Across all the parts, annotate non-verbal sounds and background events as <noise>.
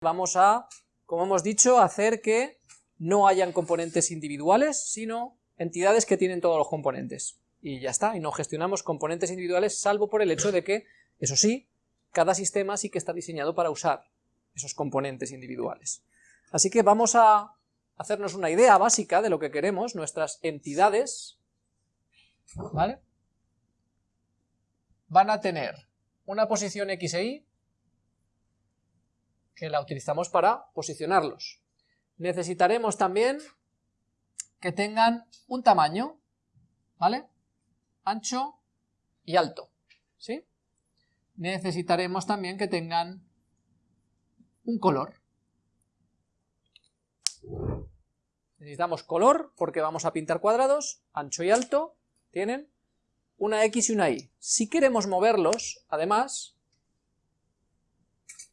vamos a, como hemos dicho, hacer que no hayan componentes individuales, sino entidades que tienen todos los componentes. Y ya está, y no gestionamos componentes individuales, salvo por el hecho de que, eso sí, cada sistema sí que está diseñado para usar esos componentes individuales. Así que vamos a hacernos una idea básica de lo que queremos, nuestras entidades, ¿vale? Van a tener una posición X e Y, que la utilizamos para posicionarlos. Necesitaremos también que tengan un tamaño, ¿vale? Ancho y alto, ¿sí? Necesitaremos también que tengan un color. Necesitamos color porque vamos a pintar cuadrados, ancho y alto, tienen una X y una Y. Si queremos moverlos, además,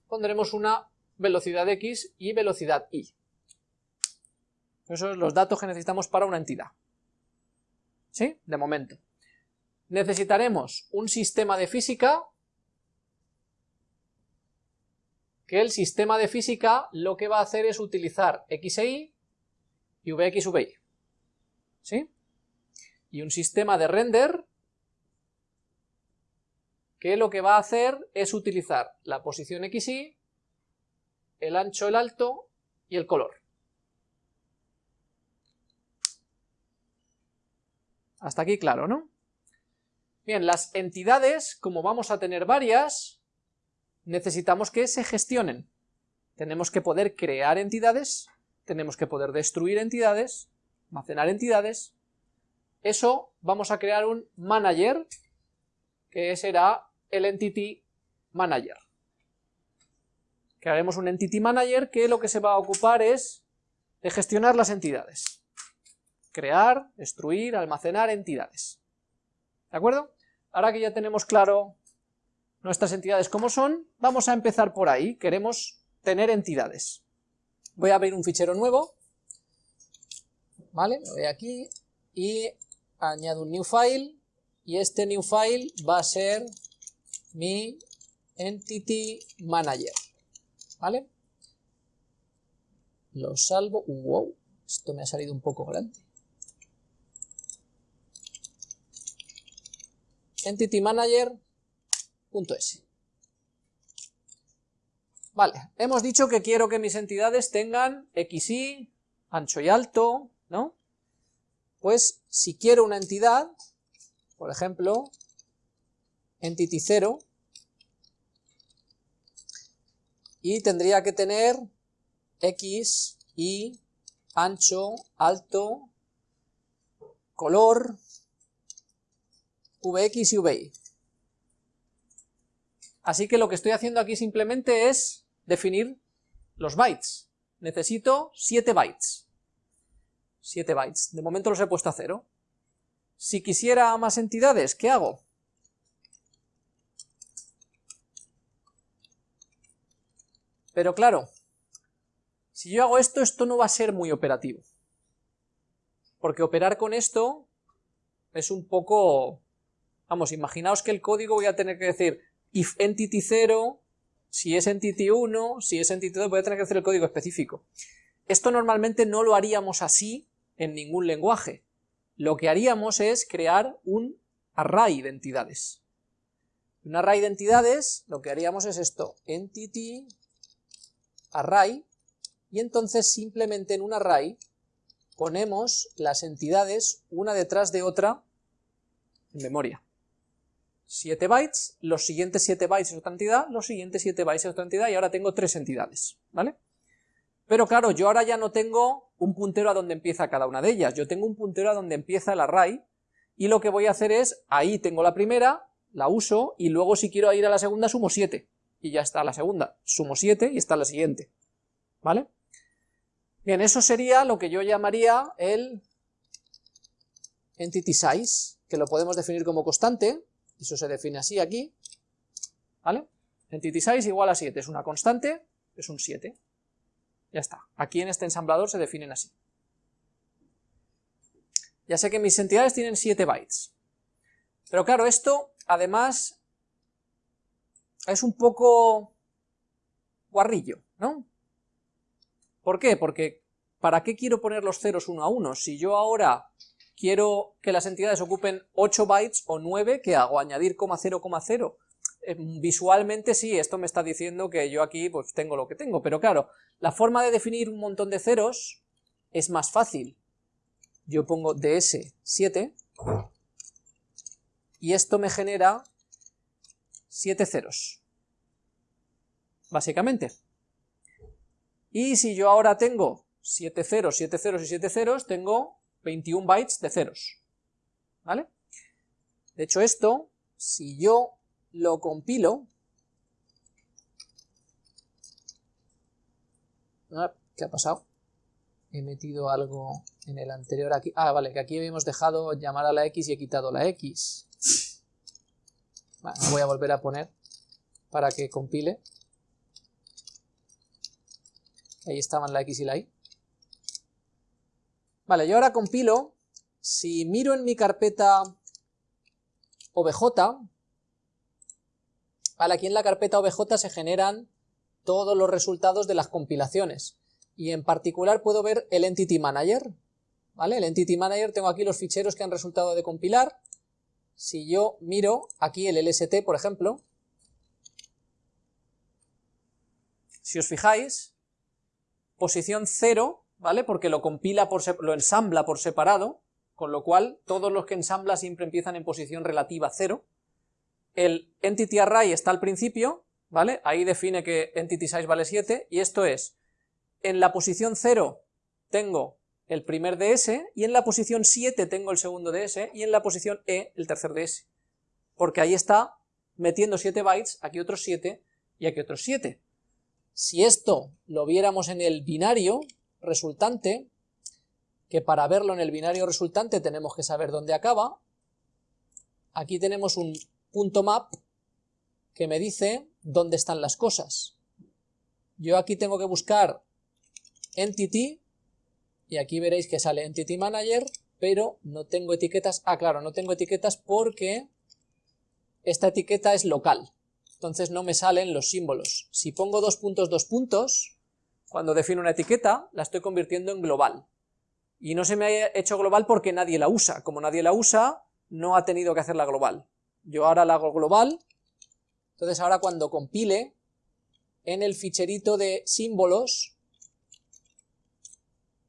pondremos una velocidad X y velocidad Y. Esos son los datos que necesitamos para una entidad. ¿Sí? De momento. Necesitaremos un sistema de física, que el sistema de física lo que va a hacer es utilizar X e Y y Vx, Vy. ¿Sí? Y un sistema de render que lo que va a hacer es utilizar la posición XY el ancho, el alto y el color. Hasta aquí claro, ¿no? Bien, las entidades, como vamos a tener varias, necesitamos que se gestionen. Tenemos que poder crear entidades, tenemos que poder destruir entidades, almacenar entidades. Eso vamos a crear un manager, que será el entity manager crearemos un Entity Manager que lo que se va a ocupar es de gestionar las entidades. Crear, destruir, almacenar entidades. ¿De acuerdo? Ahora que ya tenemos claro nuestras entidades como son, vamos a empezar por ahí. Queremos tener entidades. Voy a abrir un fichero nuevo. ¿Vale? Me voy aquí y añado un new file. Y este new file va a ser mi entity manager. ¿vale? Lo salvo, wow, esto me ha salido un poco grande. Entity Manager.s Vale, hemos dicho que quiero que mis entidades tengan XY, ancho y alto, ¿no? Pues si quiero una entidad, por ejemplo, entity 0, y tendría que tener X, Y, ancho, alto, color, Vx y Vi. Así que lo que estoy haciendo aquí simplemente es definir los bytes. Necesito 7 bytes. 7 bytes. De momento los he puesto a cero. Si quisiera más entidades, ¿qué hago? Pero claro, si yo hago esto, esto no va a ser muy operativo. Porque operar con esto es un poco... Vamos, imaginaos que el código voy a tener que decir if entity 0, si es entity 1, si es entity 2, voy a tener que hacer el código específico. Esto normalmente no lo haríamos así en ningún lenguaje. Lo que haríamos es crear un array de entidades. Un array de entidades, lo que haríamos es esto, entity array, y entonces simplemente en un array ponemos las entidades una detrás de otra en memoria. 7 bytes, los siguientes 7 bytes es otra entidad, los siguientes 7 bytes es otra entidad, y ahora tengo tres entidades, ¿vale? Pero claro, yo ahora ya no tengo un puntero a donde empieza cada una de ellas, yo tengo un puntero a donde empieza el array, y lo que voy a hacer es, ahí tengo la primera, la uso, y luego si quiero ir a la segunda sumo 7 y ya está la segunda. Sumo 7 y está la siguiente. ¿Vale? Bien, eso sería lo que yo llamaría el entity size, que lo podemos definir como constante, eso se define así aquí, ¿vale? Entity size igual a 7, es una constante, es un 7. Ya está, aquí en este ensamblador se definen así. Ya sé que mis entidades tienen 7 bytes. Pero claro, esto además es un poco guarrillo, ¿no? ¿Por qué? Porque ¿para qué quiero poner los ceros uno a uno? Si yo ahora quiero que las entidades ocupen 8 bytes o 9, ¿qué hago? ¿Añadir coma 0, coma 0? Eh, visualmente sí, esto me está diciendo que yo aquí pues tengo lo que tengo, pero claro, la forma de definir un montón de ceros es más fácil. Yo pongo ds7 y esto me genera 7 ceros, básicamente. Y si yo ahora tengo 7 ceros, 7 ceros y 7 ceros, tengo 21 bytes de ceros, ¿vale? De hecho esto, si yo lo compilo, ah, ¿qué ha pasado? He metido algo en el anterior aquí, ah vale, que aquí habíamos dejado llamar a la X y he quitado la X, voy a volver a poner para que compile, ahí estaban la X y la Y, Vale, yo ahora compilo, si miro en mi carpeta OBJ, vale, aquí en la carpeta OBJ se generan todos los resultados de las compilaciones, y en particular puedo ver el Entity Manager, ¿vale? El Entity Manager, tengo aquí los ficheros que han resultado de compilar, si yo miro aquí el LST, por ejemplo, si os fijáis, posición 0 ¿vale? Porque lo compila, por lo ensambla por separado, con lo cual todos los que ensambla siempre empiezan en posición relativa 0. El entity array está al principio, ¿vale? Ahí define que entity size vale 7, y esto es, en la posición 0 tengo el primer ds, y en la posición 7 tengo el segundo ds, y en la posición e el tercer ds. Porque ahí está metiendo 7 bytes, aquí otros 7, y aquí otros 7. Si esto lo viéramos en el binario, resultante, que para verlo en el binario resultante tenemos que saber dónde acaba. Aquí tenemos un punto map que me dice dónde están las cosas. Yo aquí tengo que buscar entity, y aquí veréis que sale entity manager, pero no tengo etiquetas, ah claro, no tengo etiquetas porque esta etiqueta es local, entonces no me salen los símbolos. Si pongo dos puntos, dos puntos, cuando defino una etiqueta, la estoy convirtiendo en global. Y no se me ha hecho global porque nadie la usa. Como nadie la usa, no ha tenido que hacerla global. Yo ahora la hago global, entonces ahora cuando compile, en el ficherito de símbolos,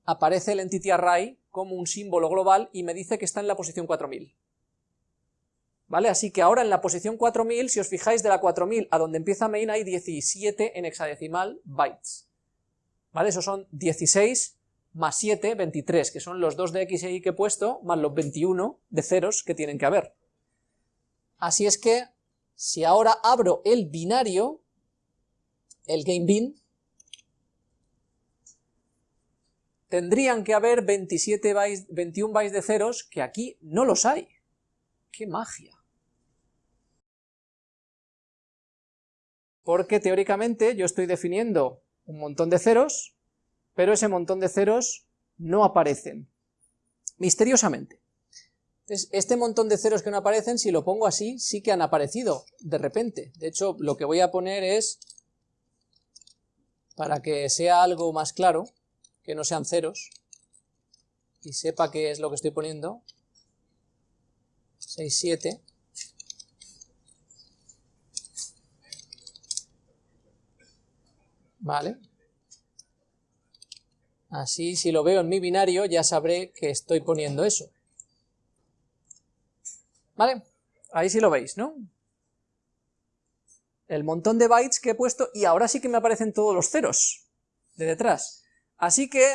aparece el entity array como un símbolo global y me dice que está en la posición 4000. ¿Vale? Así que ahora en la posición 4000, si os fijáis de la 4000 a donde empieza main hay 17 en hexadecimal bytes. ¿vale? Esos son 16 más 7, 23, que son los 2 de x y y que he puesto, más los 21 de ceros que tienen que haber. Así es que, si ahora abro el binario, el GameBin, tendrían que haber 27 bytes, 21 bytes de ceros, que aquí no los hay. ¡Qué magia! Porque teóricamente yo estoy definiendo un montón de ceros, pero ese montón de ceros no aparecen, misteriosamente. Este montón de ceros que no aparecen, si lo pongo así, sí que han aparecido, de repente. De hecho, lo que voy a poner es, para que sea algo más claro, que no sean ceros, y sepa qué es lo que estoy poniendo, 6, 7, ¿vale? Así, si lo veo en mi binario, ya sabré que estoy poniendo eso. ¿Vale? Ahí sí lo veis, ¿no? El montón de bytes que he puesto, y ahora sí que me aparecen todos los ceros de detrás. Así que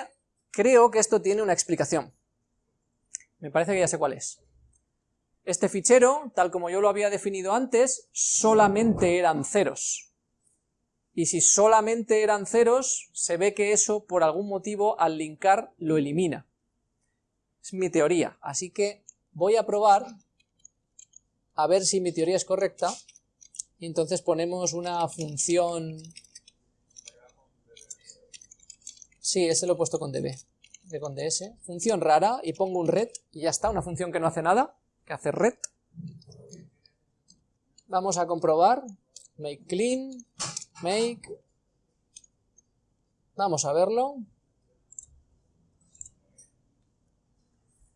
creo que esto tiene una explicación. Me parece que ya sé cuál es. Este fichero, tal como yo lo había definido antes, solamente eran ceros y si solamente eran ceros, se ve que eso por algún motivo al linkar lo elimina. Es mi teoría, así que voy a probar a ver si mi teoría es correcta y entonces ponemos una función... Sí, ese lo he puesto con db, de con ds. Función rara, y pongo un red, y ya está, una función que no hace nada, que hace red. Vamos a comprobar, make clean, make, vamos a verlo.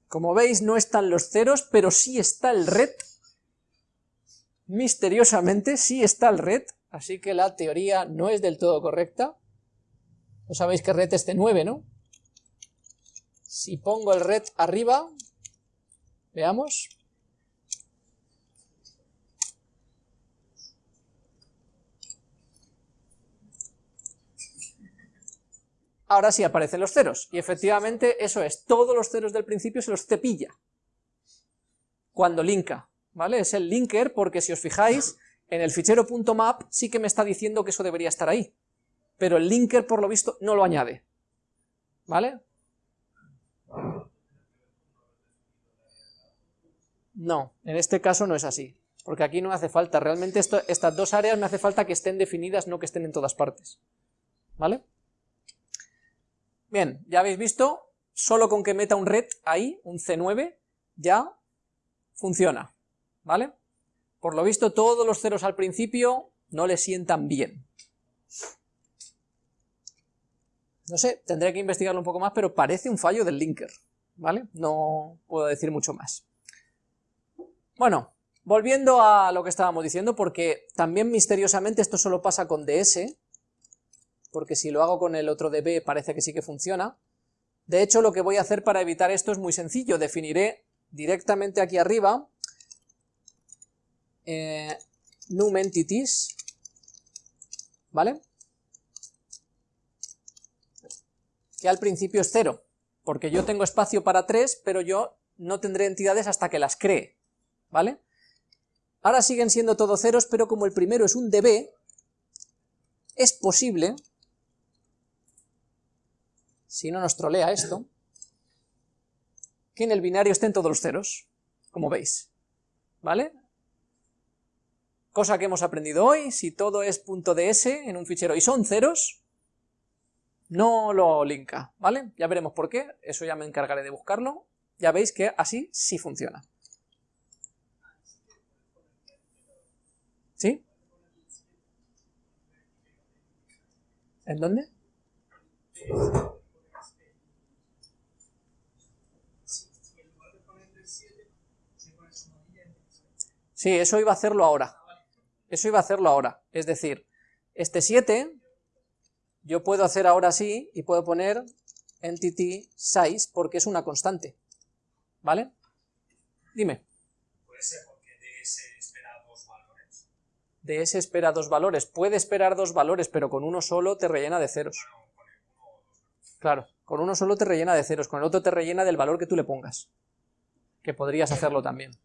Como veis no están los ceros, pero sí está el red, misteriosamente sí está el red, así que la teoría no es del todo correcta. No sabéis que red es de 9, ¿no? Si pongo el red arriba, veamos. Ahora sí aparecen los ceros, y efectivamente eso es, todos los ceros del principio se los cepilla cuando linka, ¿vale? Es el linker porque si os fijáis, en el fichero .map sí que me está diciendo que eso debería estar ahí, pero el linker por lo visto no lo añade, ¿vale? No, en este caso no es así, porque aquí no hace falta, realmente estas dos áreas me hace falta que estén definidas, no que estén en todas partes, ¿vale? Bien, ya habéis visto, solo con que meta un red ahí, un C9, ya funciona, ¿vale? Por lo visto todos los ceros al principio no le sientan bien. No sé, tendré que investigarlo un poco más, pero parece un fallo del linker, ¿vale? No puedo decir mucho más. Bueno, volviendo a lo que estábamos diciendo, porque también misteriosamente esto solo pasa con DS, porque si lo hago con el otro db parece que sí que funciona. De hecho, lo que voy a hacer para evitar esto es muy sencillo, definiré directamente aquí arriba eh, ¿vale? Que al principio es cero, porque yo tengo espacio para tres, pero yo no tendré entidades hasta que las cree. ¿vale? Ahora siguen siendo todos ceros, pero como el primero es un db, es posible, si no nos trolea esto, que en el binario estén todos los ceros, como veis, ¿vale? Cosa que hemos aprendido hoy, si todo es .ds en un fichero y son ceros, no lo linka, ¿vale? Ya veremos por qué, eso ya me encargaré de buscarlo, ya veis que así sí funciona. ¿Sí? ¿En dónde? Sí, eso iba a hacerlo ahora. Eso iba a hacerlo ahora. Es decir, este 7, yo puedo hacer ahora sí y puedo poner entity size porque es una constante. ¿Vale? Dime. Puede ser de ese espera dos valores. Puede esperar dos valores, pero con uno solo te rellena de ceros. Claro, con uno solo te rellena de ceros, con el otro te rellena del valor que tú le pongas. Que podrías hacerlo también.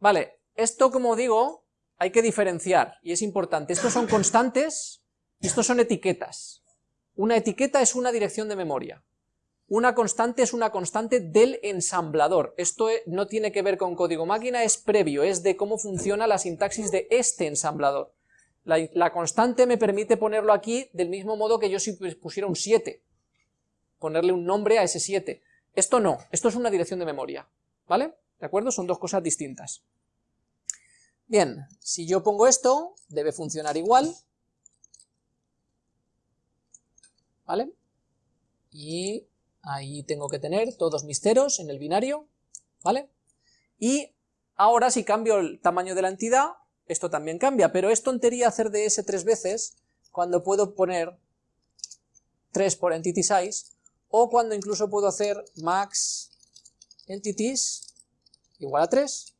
Vale, esto como digo, hay que diferenciar, y es importante. Estos son constantes, estos son etiquetas. Una etiqueta es una dirección de memoria. Una constante es una constante del ensamblador. Esto e, no tiene que ver con código máquina, es previo, es de cómo funciona la sintaxis de este ensamblador. La, constante me permite ponerlo aquí del mismo modo que yo si pusiera un 7, ponerle un nombre a ese 7. Esto no, esto es una dirección de memoria, ¿vale? ¿De acuerdo? Son dos cosas distintas. Bien, si yo pongo esto, debe funcionar igual, ¿vale? Y Ahí tengo que tener todos mis ceros en el binario, ¿vale? Y ahora si cambio el tamaño de la entidad, esto también cambia, pero es tontería hacer de ese tres veces cuando puedo poner 3 por entity size, o cuando incluso puedo hacer max entities igual a 3,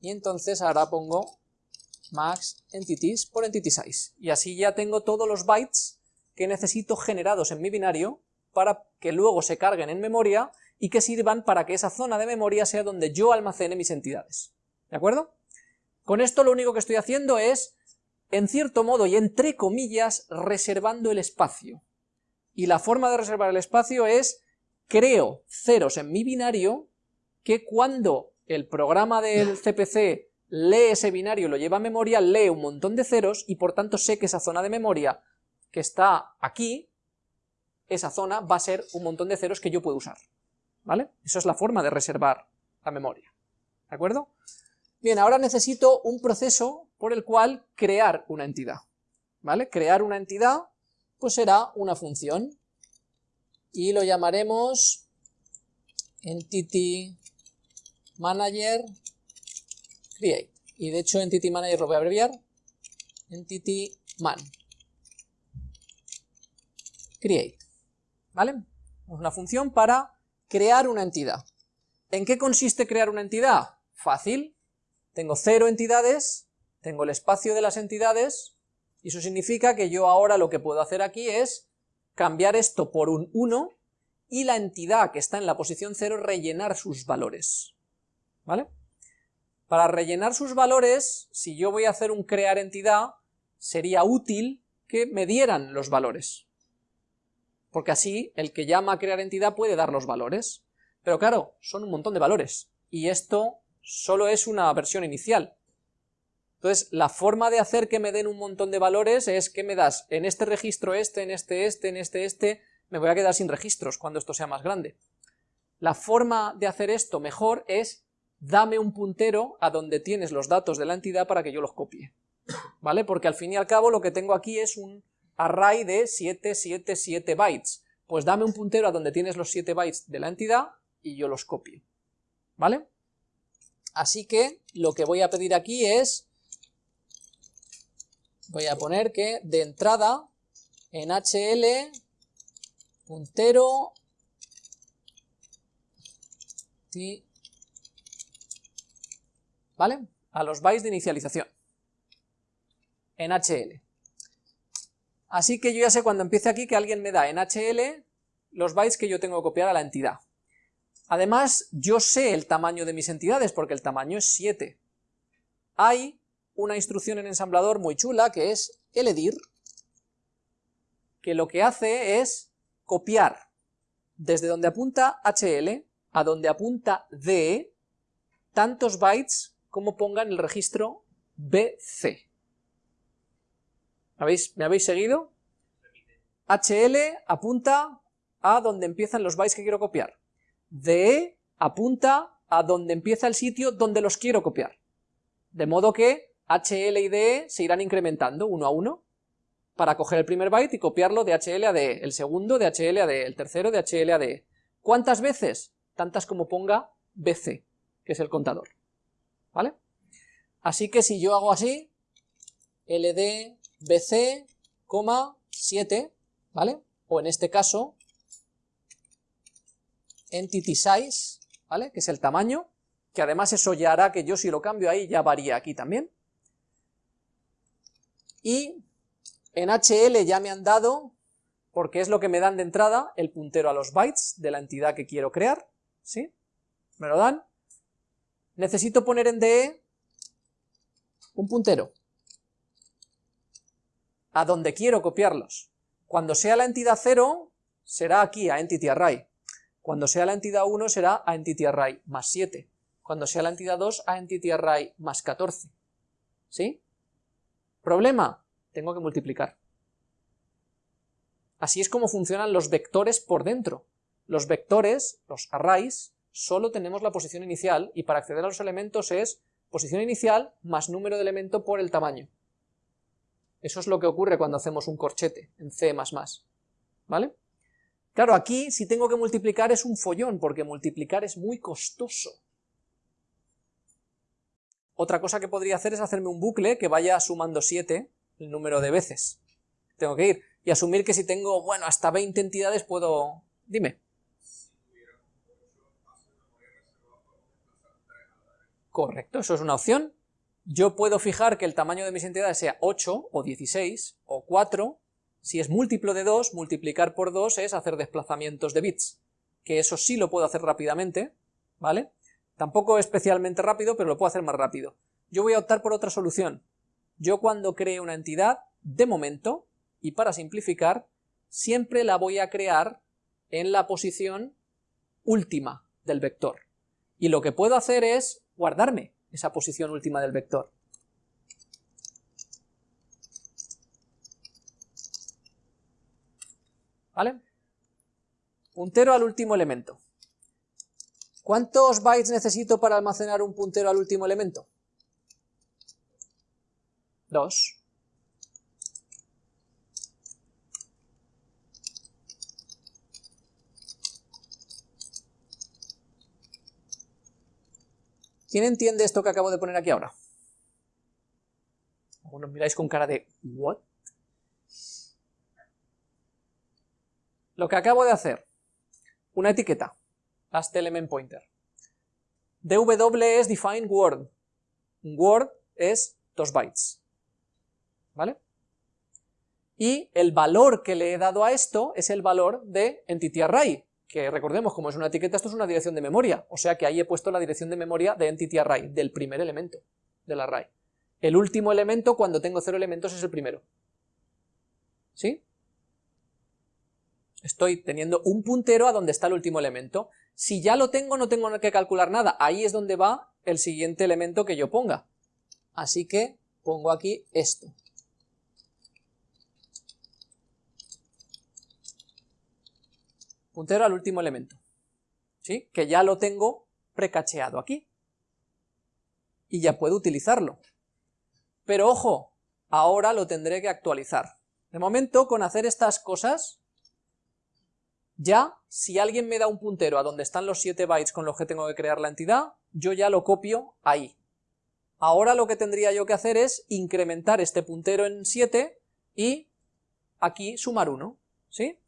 y entonces ahora pongo max entities por entity size, y así ya tengo todos los bytes que necesito generados en mi binario para que luego se carguen en memoria y que sirvan para que esa zona de memoria sea donde yo almacene mis entidades. ¿De acuerdo? Con esto lo único que estoy haciendo es, en cierto modo y entre comillas, reservando el espacio. Y la forma de reservar el espacio es, creo ceros en mi binario, que cuando el programa del CPC lee ese binario lo lleva a memoria, lee un montón de ceros y por tanto sé que esa zona de memoria que está aquí esa zona va a ser un montón de ceros que yo puedo usar, ¿vale? Eso es la forma de reservar la memoria, ¿de acuerdo? Bien, ahora necesito un proceso por el cual crear una entidad, ¿vale? Crear una entidad, pues será una función, y lo llamaremos entity manager create. Y de hecho entity manager lo voy a abreviar, entity man create. ¿Vale? Una función para crear una entidad. ¿En qué consiste crear una entidad? Fácil. Tengo cero entidades, tengo el espacio de las entidades, y eso significa que yo ahora lo que puedo hacer aquí es cambiar esto por un 1, y la entidad que está en la posición 0 rellenar sus valores. ¿Vale? Para rellenar sus valores, si yo voy a hacer un crear entidad, sería útil que me dieran los valores. Porque así el que llama a crear entidad puede dar los valores. Pero claro, son un montón de valores, y esto solo es una versión inicial. Entonces, la forma de hacer que me den un montón de valores es que me das en este registro este, en este este, en este este, me voy a quedar sin registros cuando esto sea más grande. La forma de hacer esto mejor es dame un puntero a donde tienes los datos de la entidad para que yo los copie, ¿vale? Porque al fin y al cabo lo que tengo aquí es un array de 777 bytes, pues dame un puntero a donde tienes los 7 bytes de la entidad y yo los copio, ¿vale? Así que lo que voy a pedir aquí es, voy a poner que de entrada en HL puntero ¿vale? A los bytes de inicialización en HL. Así que yo ya sé cuando empiece aquí que alguien me da en HL los bytes que yo tengo que copiar a la entidad. Además, yo sé el tamaño de mis entidades, porque el tamaño es 7. Hay una instrucción en ensamblador muy chula que es eledir, que lo que hace es copiar desde donde apunta HL a donde apunta DE tantos bytes como pongan el registro BC. ¿Me habéis seguido? HL apunta a donde empiezan los bytes que quiero copiar. DE apunta a donde empieza el sitio donde los quiero copiar. De modo que HL y DE se irán incrementando uno a uno para coger el primer byte y copiarlo de HL a DE, el segundo de HL a DE, el tercero de HL a DE. ¿Cuántas veces? Tantas como ponga BC, que es el contador. ¿Vale? Así que si yo hago así, LD BC, 7, ¿vale? O en este caso, entity size, ¿vale? Que es el tamaño, que además eso ya hará que yo si lo cambio ahí ya varía aquí también. Y en HL ya me han dado, porque es lo que me dan de entrada, el puntero a los bytes de la entidad que quiero crear, ¿sí? Me lo dan. Necesito poner en DE un puntero a donde quiero copiarlos. Cuando sea la entidad 0, será aquí a entity array. Cuando sea la entidad 1, será a entity array más 7. Cuando sea la entidad 2, a entity array más 14. ¿Sí? ¿Problema? tengo que multiplicar. Así es como funcionan los vectores por dentro. Los vectores, los arrays, solo tenemos la posición inicial y para acceder a los elementos es posición inicial más número de elemento por el tamaño. Eso es lo que ocurre cuando hacemos un corchete en C++, ¿vale? Claro, aquí si tengo que multiplicar es un follón, porque multiplicar es muy costoso. Otra cosa que podría hacer es hacerme un bucle que vaya sumando 7 el número de veces. Tengo que ir. Y asumir que si tengo, bueno, hasta 20 entidades puedo... Dime. Correcto, eso es una opción. Yo puedo fijar que el tamaño de mis entidades sea 8 o 16 o 4. Si es múltiplo de 2, multiplicar por 2 es hacer desplazamientos de bits, que eso sí lo puedo hacer rápidamente, ¿vale? Tampoco especialmente rápido, pero lo puedo hacer más rápido. Yo voy a optar por otra solución. Yo cuando cree una entidad, de momento, y para simplificar, siempre la voy a crear en la posición última del vector. Y lo que puedo hacer es guardarme esa posición última del vector. ¿Vale? Puntero al último elemento. ¿Cuántos bytes necesito para almacenar un puntero al último elemento? 2. ¿Quién entiende esto que acabo de poner aquí ahora? Algunos miráis con cara de ¿what? Lo que acabo de hacer, una etiqueta, last element pointer. dw es define word, word es 2 bytes, ¿vale? Y el valor que le he dado a esto es el valor de entity array, que recordemos, como es una etiqueta, esto es una dirección de memoria, o sea que ahí he puesto la dirección de memoria de entity array, del primer elemento del array. El último elemento, cuando tengo cero elementos, es el primero. ¿Sí? Estoy teniendo un puntero a donde está el último elemento. Si ya lo tengo, no tengo que calcular nada. Ahí es donde va el siguiente elemento que yo ponga. Así que pongo aquí esto. Puntero al último elemento. ¿Sí? Que ya lo tengo precacheado aquí. Y ya puedo utilizarlo. Pero ojo, ahora lo tendré que actualizar. De momento, con hacer estas cosas, ya, si alguien me da un puntero a donde están los 7 bytes con los que tengo que crear la entidad, yo ya lo copio ahí. Ahora lo que tendría yo que hacer es incrementar este puntero en 7 y aquí sumar 1, ¿sí?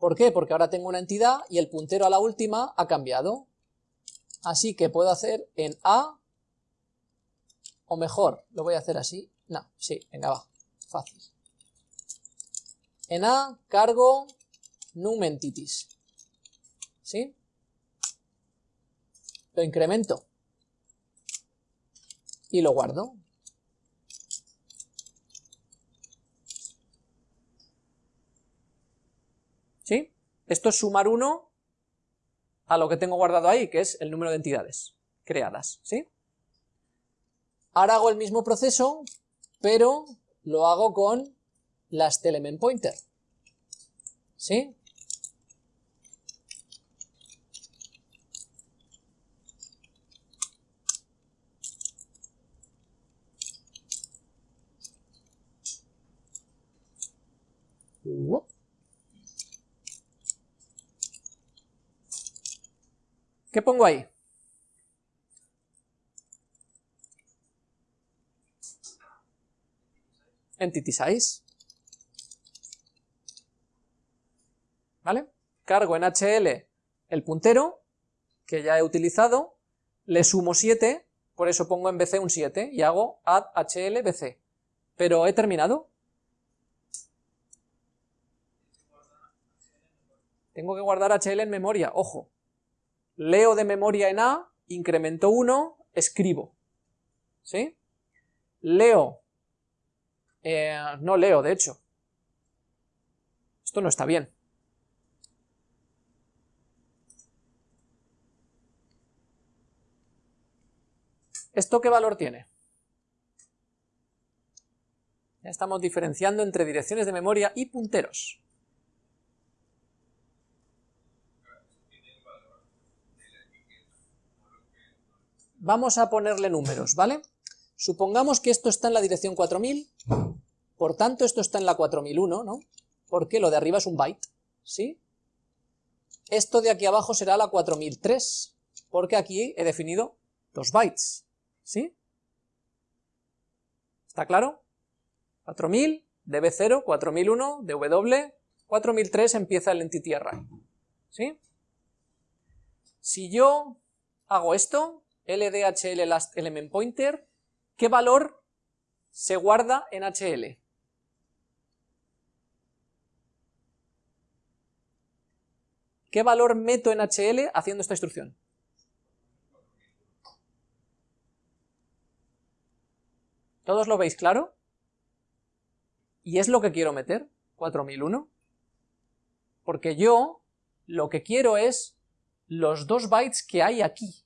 ¿Por qué? Porque ahora tengo una entidad y el puntero a la última ha cambiado. Así que puedo hacer en A, o mejor, lo voy a hacer así. No, sí, venga, va, fácil. En A cargo num entities. ¿Sí? Lo incremento. Y lo guardo. ¿Sí? Esto es sumar 1 a lo que tengo guardado ahí, que es el número de entidades creadas, ¿sí? Ahora hago el mismo proceso, pero lo hago con las element pointer, ¿sí? ¿Qué pongo ahí? Entity size. ¿Vale? Cargo en HL el puntero, que ya he utilizado, le sumo 7, por eso pongo en BC un 7, y hago add HL BC. Pero he terminado. Tengo que guardar HL en memoria, ojo leo de memoria en A, incremento 1, escribo. ¿Sí? Leo, eh, no leo de hecho. Esto no está bien. ¿Esto qué valor tiene? Ya estamos diferenciando entre direcciones de memoria y punteros. Vamos a ponerle números, ¿vale? Supongamos que esto está en la dirección 4000, por tanto esto está en la 4001, ¿no? Porque lo de arriba es un byte, ¿sí? Esto de aquí abajo será la 4003, porque aquí he definido dos bytes, ¿sí? ¿Está claro? 4000, db0, 4001, dw, 4003 empieza el entity array, ¿sí? Si yo hago esto, LDHL last element pointer, ¿qué valor se guarda en HL? ¿Qué valor meto en HL haciendo esta instrucción? ¿Todos lo veis claro? ¿Y es lo que quiero meter? 4001. Porque yo lo que quiero es los dos bytes que hay aquí.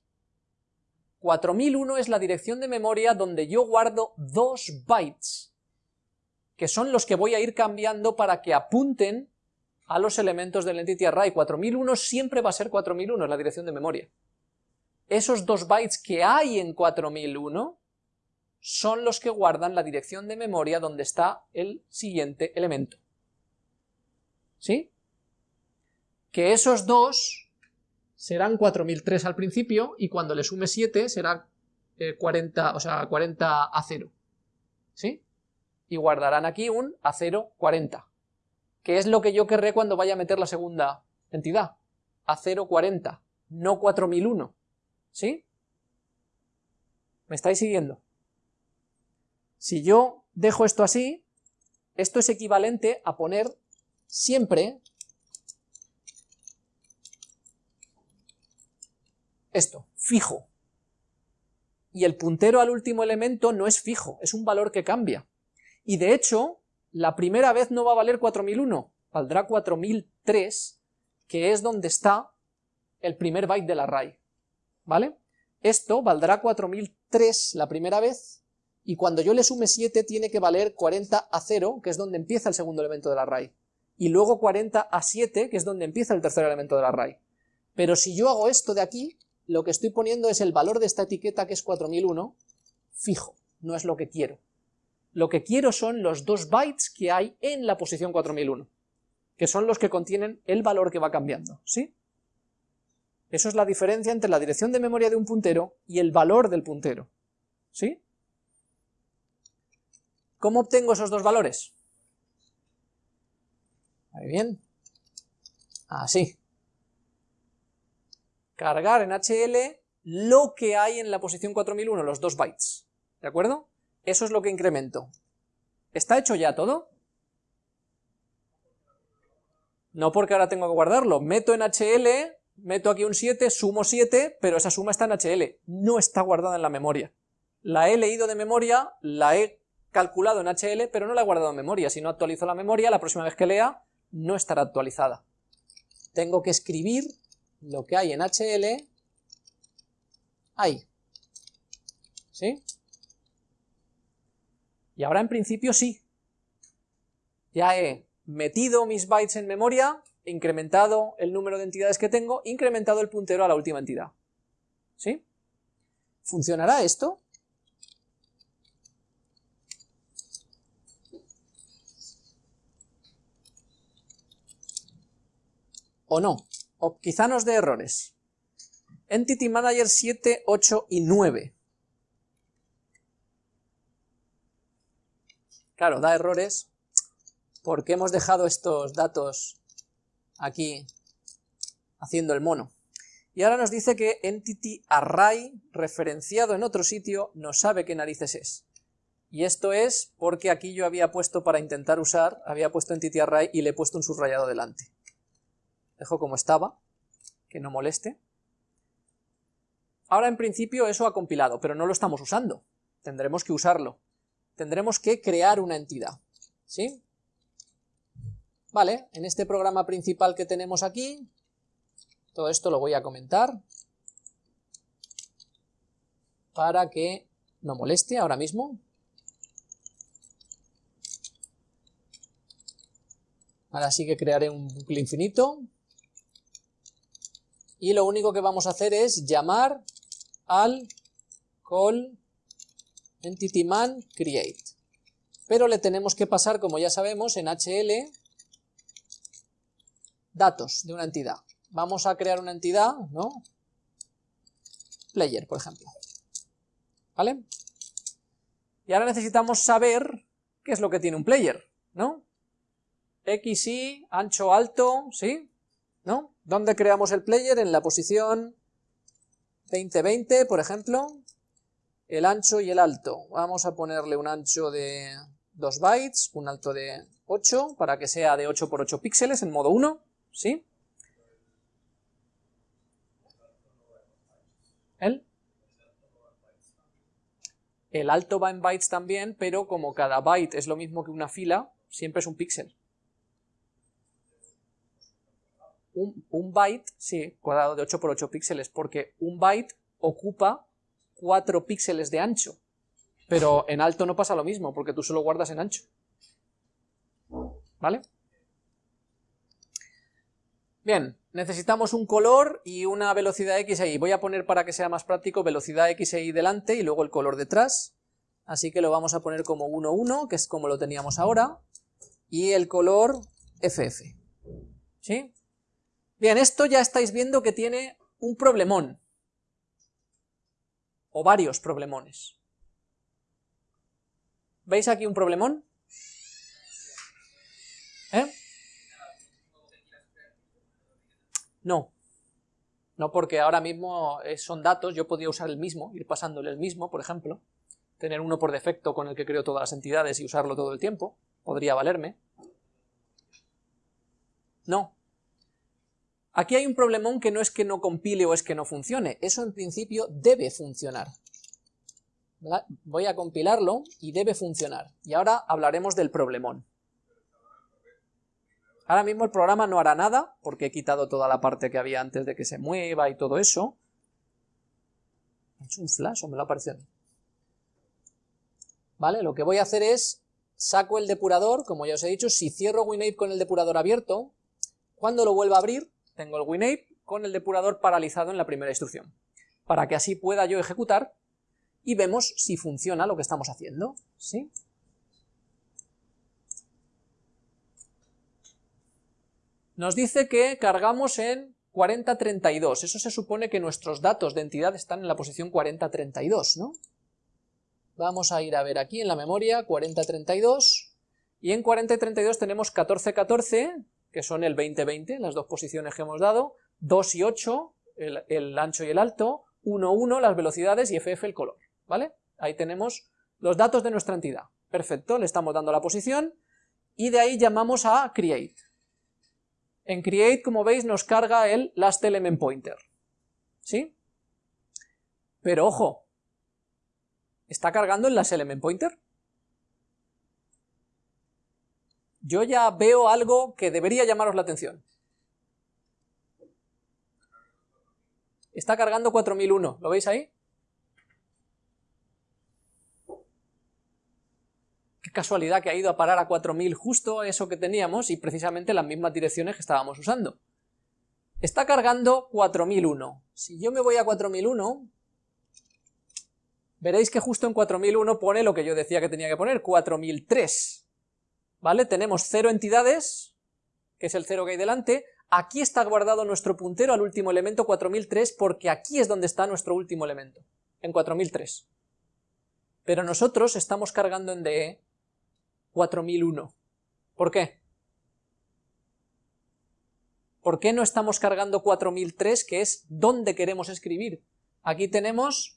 4001 es la dirección de memoria donde yo guardo dos bytes, que son los que voy a ir cambiando para que apunten a los elementos del entity array. 4001 siempre va a ser 4001, es la dirección de memoria. Esos dos bytes que hay en 4001 son los que guardan la dirección de memoria donde está el siguiente elemento. ¿Sí? Que esos dos serán 4003 al principio y cuando le sume 7 será 40, eh, o sea, 40 a 0. ¿Sí? Y guardarán aquí un a 0, 40. Que es lo que yo querré cuando vaya a meter la segunda entidad. A 0, 40, no 4001. ¿Sí? ¿Me estáis siguiendo? Si yo dejo esto así, esto es equivalente a poner siempre esto, fijo. Y el puntero al último elemento no es fijo, es un valor que cambia. Y de hecho, la primera vez no va a valer 4001, valdrá 4003, que es donde está el primer byte del array. ¿Vale? Esto valdrá 4003 la primera vez, y cuando yo le sume 7 tiene que valer 40 a 0, que es donde empieza el segundo elemento del array, y luego 40 a 7, que es donde empieza el tercer elemento del array. Pero si yo hago esto de aquí, lo que estoy poniendo es el valor de esta etiqueta, que es 4001, fijo, no es lo que quiero. Lo que quiero son los dos bytes que hay en la posición 4001, que son los que contienen el valor que va cambiando, ¿sí? Eso es la diferencia entre la dirección de memoria de un puntero y el valor del puntero, ¿sí? ¿Cómo obtengo esos dos valores? Muy bien. Así. Cargar en HL lo que hay en la posición 4001, los dos bytes. ¿De acuerdo? Eso es lo que incremento. ¿Está hecho ya todo? No porque ahora tengo que guardarlo. Meto en HL, meto aquí un 7, sumo 7, pero esa suma está en HL. No está guardada en la memoria. La he leído de memoria, la he calculado en HL, pero no la he guardado en memoria. Si no actualizo la memoria, la próxima vez que lea, no estará actualizada. Tengo que escribir lo que hay en HL ahí. ¿Sí? Y ahora en principio sí. Ya he metido mis bytes en memoria, incrementado el número de entidades que tengo, incrementado el puntero a la última entidad. ¿Sí? ¿Funcionará esto? ¿O no? Quizá nos dé errores. Entity Manager 7, 8 y 9. Claro, da errores porque hemos dejado estos datos aquí haciendo el mono. Y ahora nos dice que entity array referenciado en otro sitio no sabe qué narices es. Y esto es porque aquí yo había puesto para intentar usar, había puesto entity array y le he puesto un subrayado delante. Dejo como estaba, que no moleste. Ahora en principio eso ha compilado, pero no lo estamos usando. Tendremos que usarlo. Tendremos que crear una entidad. ¿Sí? Vale, en este programa principal que tenemos aquí, todo esto lo voy a comentar para que no moleste ahora mismo. Ahora sí que crearé un bucle infinito y lo único que vamos a hacer es llamar al call entityman create. Pero le tenemos que pasar, como ya sabemos, en HL datos de una entidad. Vamos a crear una entidad, ¿no? Player, por ejemplo. ¿Vale? Y ahora necesitamos saber qué es lo que tiene un player, ¿no? X, Y, ancho, alto, ¿sí? ¿No? ¿Dónde creamos el player? En la posición 2020, por ejemplo, el ancho y el alto. Vamos a ponerle un ancho de 2 bytes, un alto de 8, para que sea de 8 por 8 píxeles en modo 1, ¿sí? ¿El? El alto va en bytes también, pero como cada byte es lo mismo que una fila, siempre es un píxel un, byte, sí, cuadrado de 8 por 8 píxeles, porque un byte ocupa 4 píxeles de ancho, pero en alto no pasa lo mismo, porque tú solo guardas en ancho. ¿Vale? Bien, necesitamos un color y una velocidad x ahí. Voy a poner para que sea más práctico velocidad x ahí delante y luego el color detrás. Así que lo vamos a poner como 1, 1, que es como lo teníamos ahora. Y el color FF. ¿Sí? Bien, esto ya estáis viendo que tiene un problemón, o varios problemones. ¿Veis aquí un problemón? ¿Eh? No. No porque ahora mismo eh, son datos, yo podría usar el mismo, ir pasándole el mismo, por ejemplo, tener uno por defecto con el que creo todas las entidades y usarlo todo el tiempo, podría valerme. No. Aquí hay un problemón que no es que no compile o es que no funcione, eso en principio debe funcionar. Voy a compilarlo y debe funcionar. Y ahora hablaremos del problemón. Ahora mismo el programa no hará nada, porque he quitado toda la parte que había antes de que se mueva y todo eso. ¿Ha hecho un flash o me lo ha parecido? ¿Vale? Lo que voy a hacer es, saco el depurador, como ya os he dicho, si cierro WinApe con el depurador abierto, cuando lo vuelva a abrir, tengo el WinApe con el depurador paralizado en la primera instrucción, para que así pueda yo ejecutar y vemos si funciona lo que estamos haciendo, ¿sí? Nos dice que cargamos en 4032, eso se supone que nuestros datos de entidad están en la posición 4032, ¿no? Vamos a ir a ver aquí en la memoria 4032, y en 4032 tenemos 1414, que son el 2020, las dos posiciones que hemos dado, 2 y 8, el, el ancho y el alto, 1, 1, las velocidades y FF el color. ¿vale? Ahí tenemos los datos de nuestra entidad. Perfecto, le estamos dando la posición y de ahí llamamos a create. En create, como veis, nos carga el last element pointer. ¿Sí? Pero ojo, ¿está cargando el last element pointer? Yo ya veo algo que debería llamaros la atención. Está cargando 4001, ¿lo veis ahí? casualidad que ha ido a parar a 4000 justo eso que teníamos y precisamente las mismas direcciones que estábamos usando. Está cargando 4001. Si yo me voy a 4001, veréis que justo en 4001 pone lo que yo decía que tenía que poner, 4003. ¿Vale? Tenemos cero entidades, que es el cero que hay delante, aquí está guardado nuestro puntero al último elemento 4003 porque aquí es donde está nuestro último elemento, en 4003. Pero nosotros estamos cargando en DE 4001. ¿Por qué? ¿Por qué no estamos cargando 4003, que es donde queremos escribir? Aquí tenemos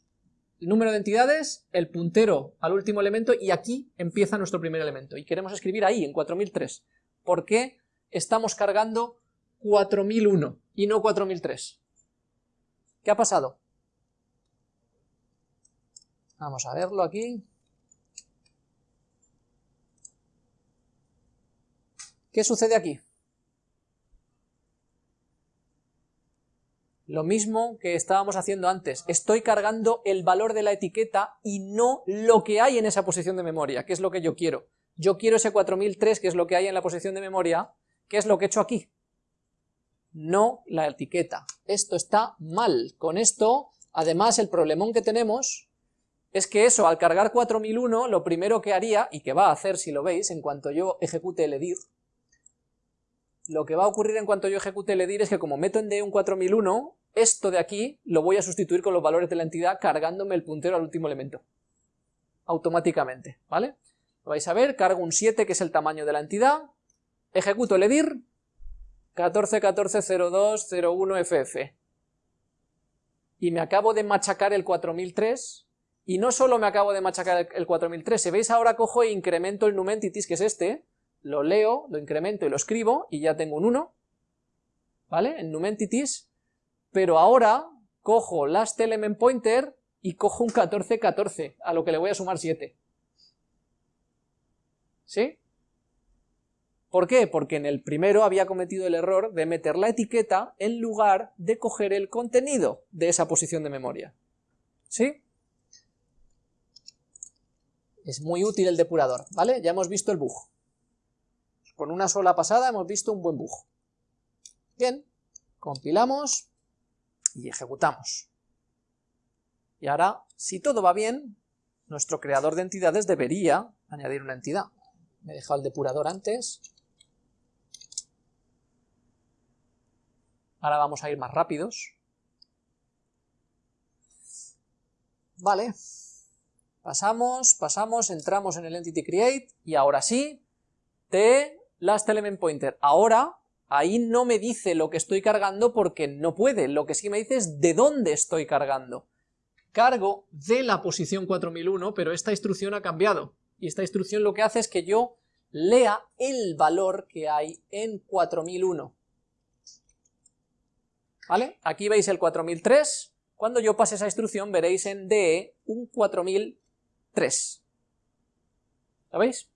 número de entidades, el puntero al último elemento, y aquí empieza nuestro primer elemento, y queremos escribir ahí, en 4003. ¿Por qué estamos cargando 4001 y no 4003? ¿Qué ha pasado? Vamos a verlo aquí. ¿Qué sucede aquí? Lo mismo que estábamos haciendo antes, estoy cargando el valor de la etiqueta y no lo que hay en esa posición de memoria, que es lo que yo quiero. Yo quiero ese 4003, que es lo que hay en la posición de memoria, que es lo que he hecho aquí. No la etiqueta. Esto está mal. Con esto, además, el problemón que tenemos es que eso, al cargar 4001, lo primero que haría, y que va a hacer si lo veis, en cuanto yo ejecute el edir, lo que va a ocurrir en cuanto yo ejecute el edir es que como meto en D un 4001, esto de aquí lo voy a sustituir con los valores de la entidad cargándome el puntero al último elemento. Automáticamente, ¿vale? Lo vais a ver, cargo un 7 que es el tamaño de la entidad, ejecuto el edir, 14140201ff. Y me acabo de machacar el 4003, y no solo me acabo de machacar el 4003, si veis ahora cojo e incremento el numentities, que es este, lo leo, lo incremento y lo escribo y ya tengo un 1, ¿vale? En numentities, pero ahora cojo last element pointer y cojo un 14, 14, a lo que le voy a sumar 7. ¿Sí? ¿Por qué? Porque en el primero había cometido el error de meter la etiqueta en lugar de coger el contenido de esa posición de memoria. ¿Sí? Es muy útil el depurador, ¿vale? Ya hemos visto el bug. Con una sola pasada hemos visto un buen bug. Bien, compilamos y ejecutamos. Y ahora, si todo va bien, nuestro creador de entidades debería añadir una entidad. Me he dejado el depurador antes. Ahora vamos a ir más rápidos. Vale. Pasamos, pasamos, entramos en el entity create y ahora sí, t last element pointer. Ahora, ahí no me dice lo que estoy cargando porque no puede, lo que sí me dice es de dónde estoy cargando. Cargo de la posición 4001, pero esta instrucción ha cambiado. Y esta instrucción lo que hace es que yo lea el valor que hay en 4001. ¿Vale? Aquí veis el 4003, cuando yo pase esa instrucción veréis en DE un 4003. ¿Lo veis?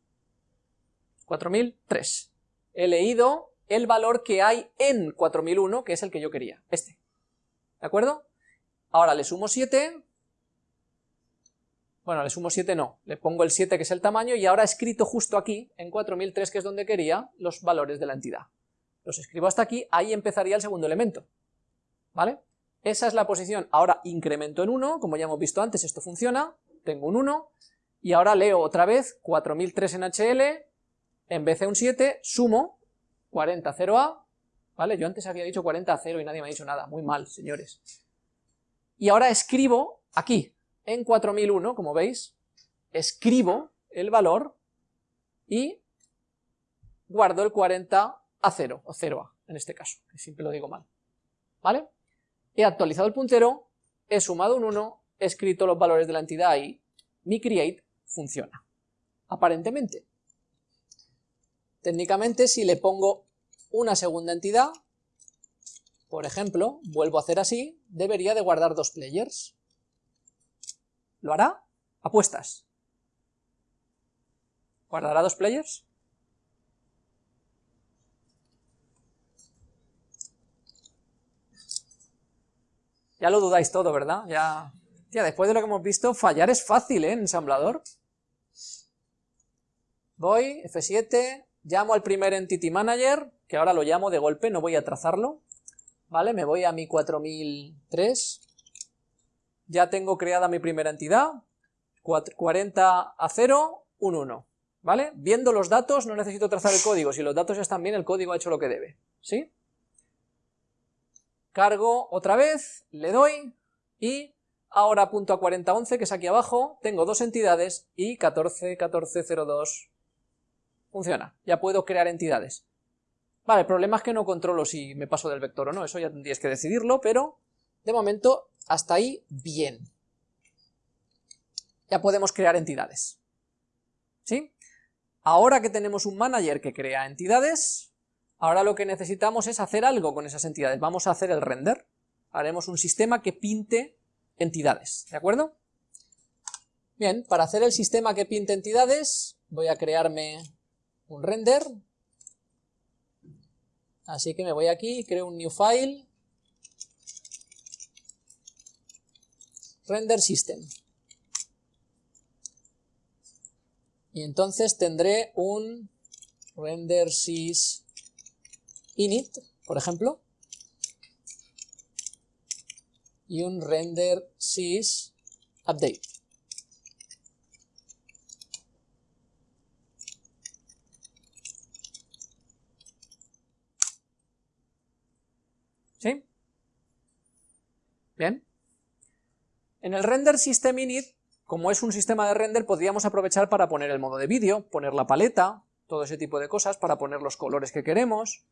4003. He leído el valor que hay en 4001, que es el que yo quería, este. ¿De acuerdo? Ahora le sumo 7, bueno, le sumo 7 no, le pongo el 7 que es el tamaño y ahora he escrito justo aquí, en 4003 que es donde quería, los valores de la entidad. Los escribo hasta aquí, ahí empezaría el segundo elemento. ¿vale? Esa es la posición, ahora incremento en 1, como ya hemos visto antes, esto funciona, tengo un 1, y ahora leo otra vez 4003 en HL, en vez de un 7, sumo 40 0A, ¿vale? Yo antes había dicho 40 0 y nadie me ha dicho nada, muy mal, señores. Y ahora escribo aquí, en 4001, como veis, escribo el valor y guardo el 40 a 0, o 0A, en este caso, que siempre lo digo mal, ¿vale? he actualizado el puntero, he sumado un 1, he escrito los valores de la entidad y mi create funciona. Aparentemente. Técnicamente, si le pongo una segunda entidad, por ejemplo, vuelvo a hacer así, debería de guardar dos players. ¿Lo hará? Apuestas. ¿Guardará dos players? Ya lo dudáis todo, ¿verdad? Ya... Tía, después de lo que hemos visto, fallar es fácil, ¿eh? En ensamblador. Voy, F7, llamo al primer Entity Manager, que ahora lo llamo de golpe, no voy a trazarlo. ¿Vale? Me voy a mi 4003. Ya tengo creada mi primera entidad. 40 a 0, un 1. ¿Vale? Viendo los datos no necesito trazar el código. Si los datos están bien, el código ha hecho lo que debe. ¿Sí? cargo otra vez, le doy y ahora punto a 4011 que es aquí abajo, tengo dos entidades y 141402 funciona, ya puedo crear entidades. Vale, el problema es que no controlo si me paso del vector o no, eso ya tendríais que decidirlo, pero de momento hasta ahí bien. Ya podemos crear entidades. ¿Sí? Ahora que tenemos un manager que crea entidades, Ahora lo que necesitamos es hacer algo con esas entidades. Vamos a hacer el render. Haremos un sistema que pinte entidades, ¿de acuerdo? Bien, para hacer el sistema que pinte entidades, voy a crearme un render. Así que me voy aquí, creo un new file. Render system. Y entonces tendré un render sys init, por ejemplo, y un render sys update. ¿Sí? Bien. En el render system init, como es un sistema de render, podríamos aprovechar para poner el modo de vídeo, poner la paleta, todo ese tipo de cosas, para poner los colores que queremos,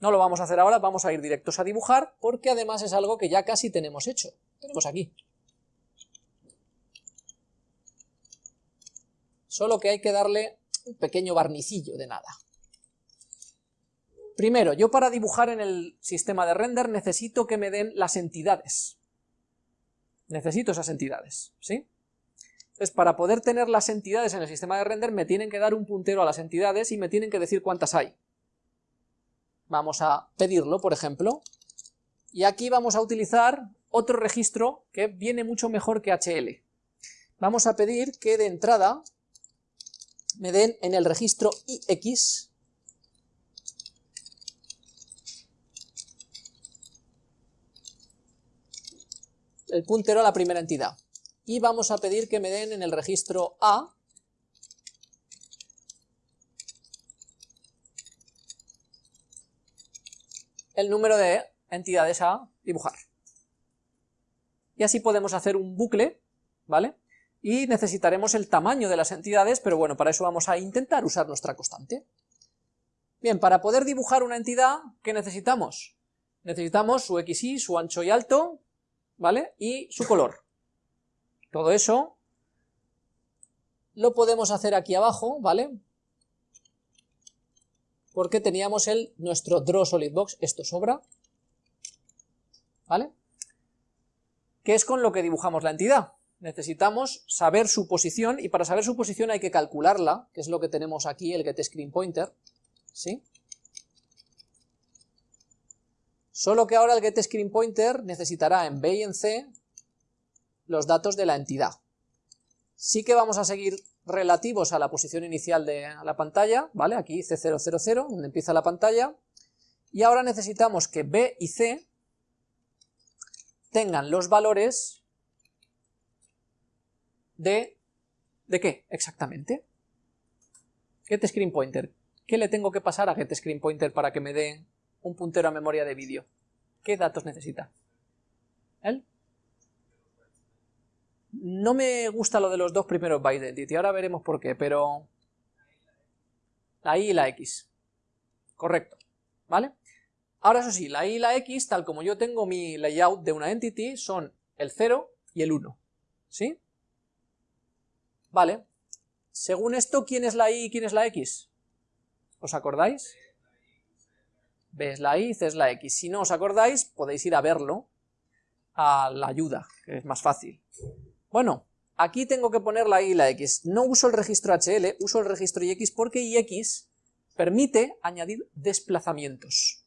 no lo vamos a hacer ahora, vamos a ir directos a dibujar, porque además es algo que ya casi tenemos hecho. Tenemos aquí. Solo que hay que darle un pequeño barnicillo de nada. Primero, yo para dibujar en el sistema de render necesito que me den las entidades. Necesito esas entidades, ¿sí? Entonces, para poder tener las entidades en el sistema de render, me tienen que dar un puntero a las entidades y me tienen que decir cuántas hay. Vamos a pedirlo, por ejemplo, y aquí vamos a utilizar otro registro que viene mucho mejor que HL. Vamos a pedir que de entrada me den en el registro IX el puntero a la primera entidad. Y vamos a pedir que me den en el registro A el número de entidades a dibujar. y así podemos hacer un bucle, ¿vale? Y necesitaremos el tamaño de las entidades, pero bueno, para eso vamos a intentar usar nuestra constante. Bien, para poder dibujar una entidad, ¿qué necesitamos? Necesitamos su XY, su ancho y alto, ¿vale? Y su color. Todo eso lo podemos hacer aquí abajo, ¿vale? Porque teníamos el, nuestro Draw Solid Box, esto sobra, ¿vale? Que es con lo que dibujamos la entidad. Necesitamos saber su posición, y para saber su posición hay que calcularla, que es lo que tenemos aquí, el getScreenPointer, ¿sí? Solo que ahora el getScreenPointer necesitará en B y en C los datos de la entidad. Sí que vamos a seguir relativos a la posición inicial de la pantalla, ¿vale? Aquí C000, donde empieza la pantalla, y ahora necesitamos que B y C tengan los valores de... ¿de qué exactamente? GetScreenPointer. ¿Qué le tengo que pasar a GetScreenPointer para que me dé un puntero a memoria de vídeo? ¿Qué datos necesita? ¿Él? No me gusta lo de los dos primeros by identity, ahora veremos por qué, pero... La i y la x. Correcto, ¿vale? Ahora eso sí, la i y la x, tal como yo tengo mi layout de una entity, son el 0 y el 1, ¿sí? Vale. Según esto, ¿quién es la i y quién es la x? ¿Os acordáis? B es la i, C es la x. Si no os acordáis, podéis ir a verlo a la ayuda, que es más fácil. Bueno, aquí tengo que poner la y y la x. No uso el registro HL, uso el registro ix porque ix permite añadir desplazamientos.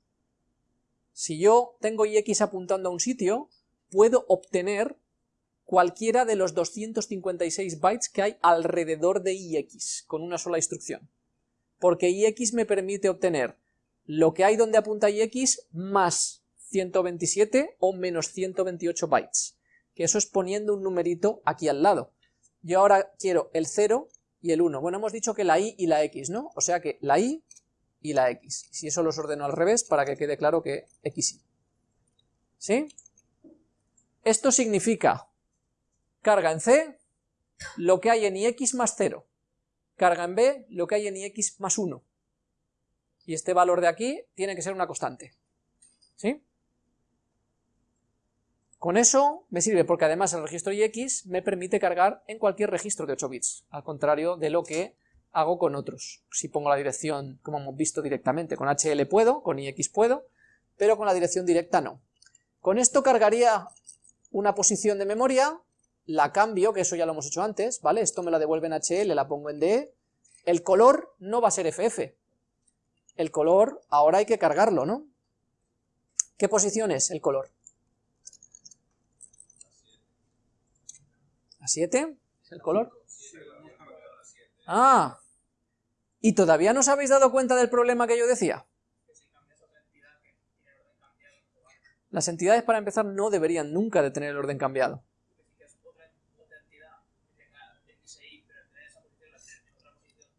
Si yo tengo ix apuntando a un sitio, puedo obtener cualquiera de los 256 bytes que hay alrededor de ix, con una sola instrucción. Porque ix me permite obtener lo que hay donde apunta ix más 127 o menos 128 bytes que eso es poniendo un numerito aquí al lado. Yo ahora quiero el 0 y el 1. Bueno, hemos dicho que la i y la x, ¿no? O sea que la i y la x. Si eso los ordeno al revés, para que quede claro que x y. ¿Sí? Esto significa carga en C, lo que hay en ix más 0. Carga en B, lo que hay en ix más 1. Y este valor de aquí tiene que ser una constante. ¿Sí? Con eso me sirve porque además el registro IX me permite cargar en cualquier registro de 8 bits, al contrario de lo que hago con otros. Si pongo la dirección, como hemos visto directamente, con HL puedo, con IX puedo, pero con la dirección directa no. Con esto cargaría una posición de memoria, la cambio, que eso ya lo hemos hecho antes, ¿vale? Esto me la devuelve en HL, la pongo en DE. El color no va a ser FF. El color ahora hay que cargarlo, ¿no? ¿Qué posición es el color? ¿A 7? ¿Es el color? Ah, ¿y todavía no os habéis dado cuenta del problema que yo decía? Las entidades para empezar no deberían nunca de tener el orden cambiado.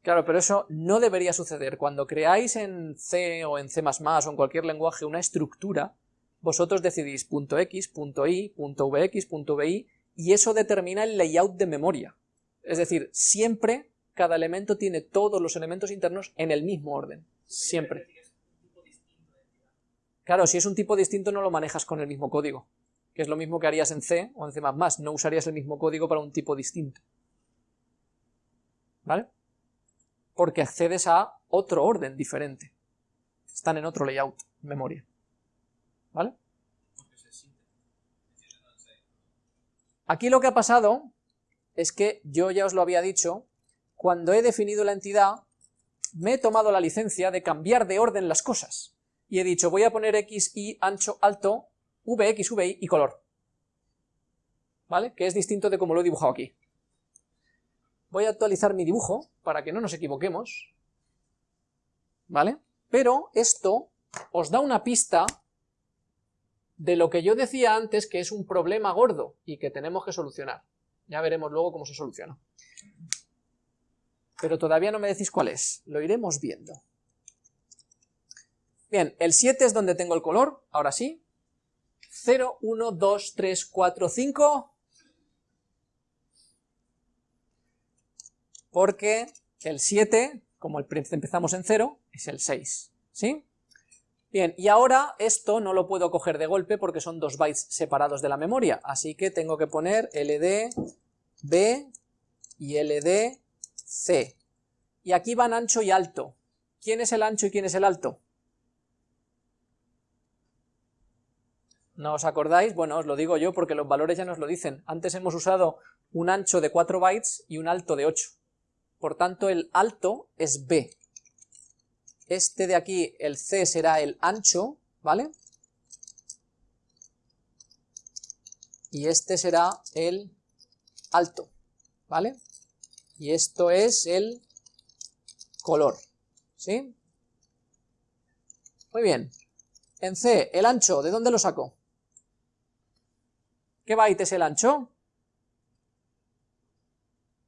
Claro, pero eso no debería suceder. Cuando creáis en C o en C++ o en cualquier lenguaje una estructura, vosotros decidís .x, .y, .vx, .vi y eso determina el layout de memoria. Es decir, siempre cada elemento tiene todos los elementos internos en el mismo orden, siempre. Claro, si es un tipo distinto no lo manejas con el mismo código, que es lo mismo que harías en C o en C++, no usarías el mismo código para un tipo distinto. ¿Vale? Porque accedes a otro orden diferente. Están en otro layout, memoria. ¿Vale? Aquí lo que ha pasado es que yo ya os lo había dicho, cuando he definido la entidad, me he tomado la licencia de cambiar de orden las cosas. Y he dicho, voy a poner x, y, ancho, alto, vx, vi y color. ¿Vale? Que es distinto de como lo he dibujado aquí. Voy a actualizar mi dibujo para que no nos equivoquemos. ¿Vale? Pero esto os da una pista de lo que yo decía antes que es un problema gordo y que tenemos que solucionar. Ya veremos luego cómo se soluciona. Pero todavía no me decís cuál es, lo iremos viendo. Bien, el 7 es donde tengo el color, ahora sí. 0, 1, 2, 3, 4, 5, porque el 7, como empezamos en 0, es el 6, ¿sí? Bien, y ahora esto no lo puedo coger de golpe porque son dos bytes separados de la memoria, así que tengo que poner ld b y ld c. Y aquí van ancho y alto. ¿Quién es el ancho y quién es el alto? ¿No os acordáis? Bueno, os lo digo yo porque los valores ya nos lo dicen. Antes hemos usado un ancho de 4 bytes y un alto de 8. Por tanto, el alto es b. Este de aquí, el C será el ancho, ¿vale? Y este será el alto, ¿vale? Y esto es el color, ¿sí? Muy bien. En C, el ancho, ¿de dónde lo saco? ¿Qué byte es el ancho?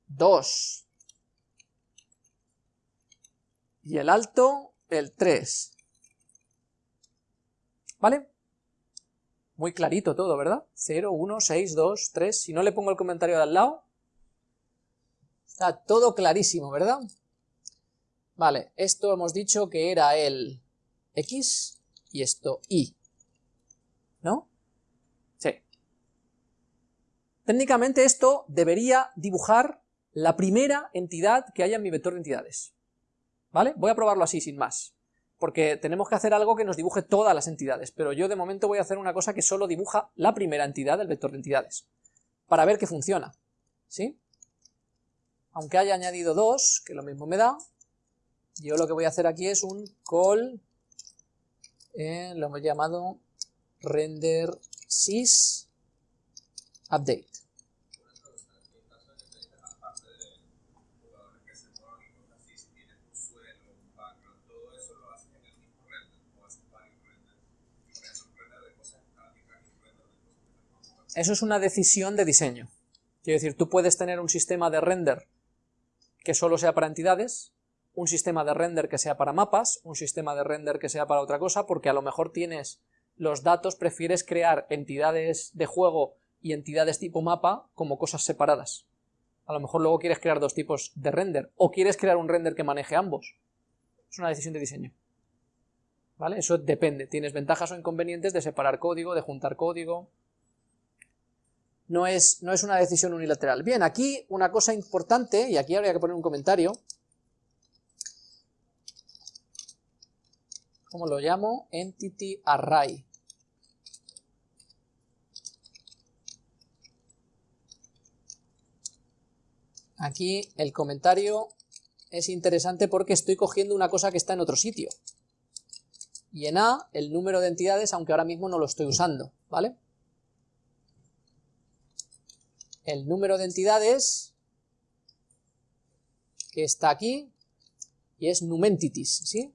2. Y el alto el 3. ¿Vale? Muy clarito todo, ¿verdad? 0, 1, 6, 2, 3. Si no le pongo el comentario de al lado, está todo clarísimo, ¿verdad? Vale, esto hemos dicho que era el X y esto Y. ¿No? Sí. Técnicamente esto debería dibujar la primera entidad que haya en mi vector de entidades. ¿Vale? Voy a probarlo así, sin más, porque tenemos que hacer algo que nos dibuje todas las entidades, pero yo de momento voy a hacer una cosa que solo dibuja la primera entidad del vector de entidades, para ver que funciona, ¿sí? Aunque haya añadido dos, que lo mismo me da, yo lo que voy a hacer aquí es un call, eh, lo hemos llamado render sys update. Eso es una decisión de diseño. Quiero decir, tú puedes tener un sistema de render que solo sea para entidades, un sistema de render que sea para mapas, un sistema de render que sea para otra cosa, porque a lo mejor tienes los datos, prefieres crear entidades de juego y entidades tipo mapa como cosas separadas. A lo mejor luego quieres crear dos tipos de render, o quieres crear un render que maneje ambos. Es una decisión de diseño. ¿Vale? Eso depende. Tienes ventajas o inconvenientes de separar código, de juntar código, no es, no es una decisión unilateral. Bien, aquí una cosa importante, y aquí habría que poner un comentario, ¿cómo lo llamo? Entity Array. Aquí el comentario es interesante porque estoy cogiendo una cosa que está en otro sitio. Y en A, el número de entidades, aunque ahora mismo no lo estoy usando, ¿vale? El número de entidades que está aquí y es numentities, ¿sí?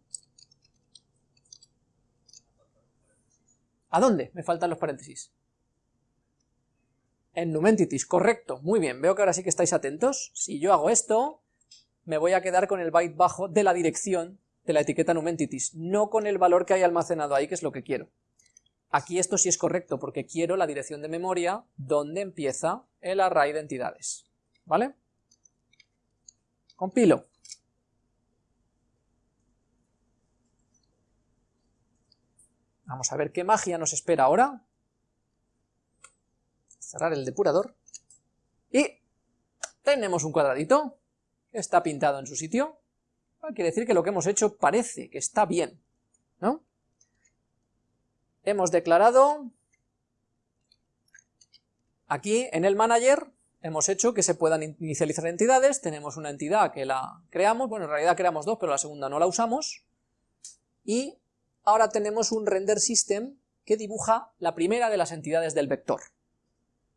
¿A dónde me faltan los paréntesis? En numentities, correcto, muy bien, veo que ahora sí que estáis atentos. Si yo hago esto, me voy a quedar con el byte bajo de la dirección de la etiqueta numentities, no con el valor que hay almacenado ahí, que es lo que quiero. Aquí esto sí es correcto, porque quiero la dirección de memoria donde empieza el array de entidades. ¿Vale? Compilo. Vamos a ver qué magia nos espera ahora. Cerrar el depurador. Y tenemos un cuadradito está pintado en su sitio. Quiere decir que lo que hemos hecho parece que está bien. Hemos declarado aquí en el manager hemos hecho que se puedan inicializar entidades, tenemos una entidad que la creamos, bueno en realidad creamos dos pero la segunda no la usamos. Y ahora tenemos un render system que dibuja la primera de las entidades del vector.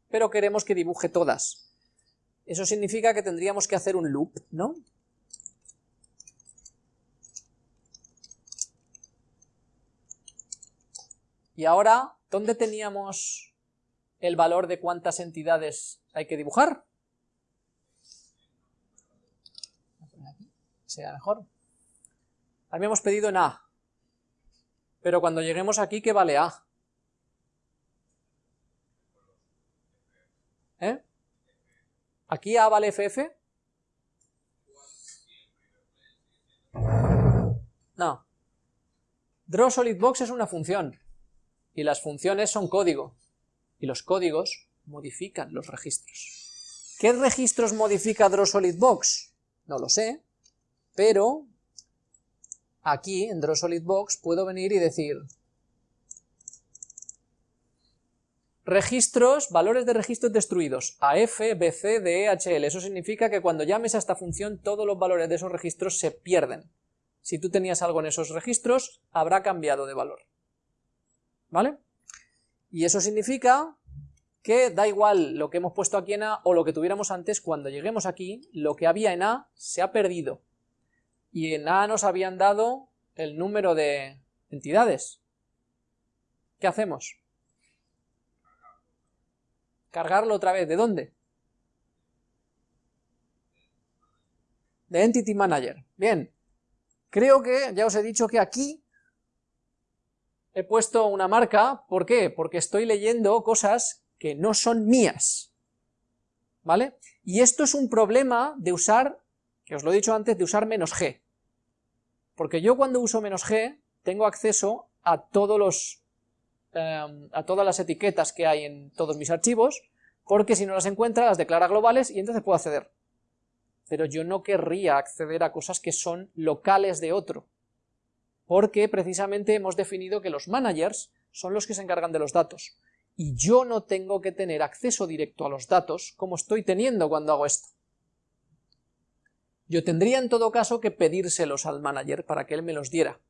Pero queremos que dibuje todas. Eso significa que tendríamos que hacer un loop, ¿no? Y ahora, ¿dónde teníamos el valor de cuántas entidades hay que dibujar? Sea mejor. Habíamos pedido en A. Pero cuando lleguemos aquí, ¿qué vale A? ¿Eh? ¿Aquí A vale FF? No. Draw solid box es una función, y las funciones son código, y los códigos modifican los registros. ¿Qué registros modifica Draw solid box? No lo sé, pero aquí en Draw solid box puedo venir y decir registros, valores de registros destruidos, AF, BC, DE, Eso significa que cuando llames a esta función todos los valores de esos registros se pierden. Si tú tenías algo en esos registros, habrá cambiado de valor. ¿Vale? Y eso significa que da igual lo que hemos puesto aquí en A o lo que tuviéramos antes, cuando lleguemos aquí, lo que había en A se ha perdido. Y en A nos habían dado el número de entidades. ¿Qué hacemos? Cargarlo otra vez. ¿De dónde? De Entity Manager. Bien. Creo que ya os he dicho que aquí he puesto una marca. ¿Por qué? Porque estoy leyendo cosas que no son mías. ¿Vale? Y esto es un problema de usar, que os lo he dicho antes, de usar menos g. Porque yo cuando uso menos g tengo acceso a todos los Em, a todas las etiquetas que hay en todos mis archivos, porque si no las encuentra las declara globales y entonces puedo acceder. Pero yo no querría acceder a cosas que son locales de otro, porque precisamente hemos definido que los managers son los que se encargan de los datos, y yo no tengo que tener acceso directo a los datos como estoy teniendo cuando hago esto. Yo tendría en todo caso que pedírselos al manager para que él me los diera,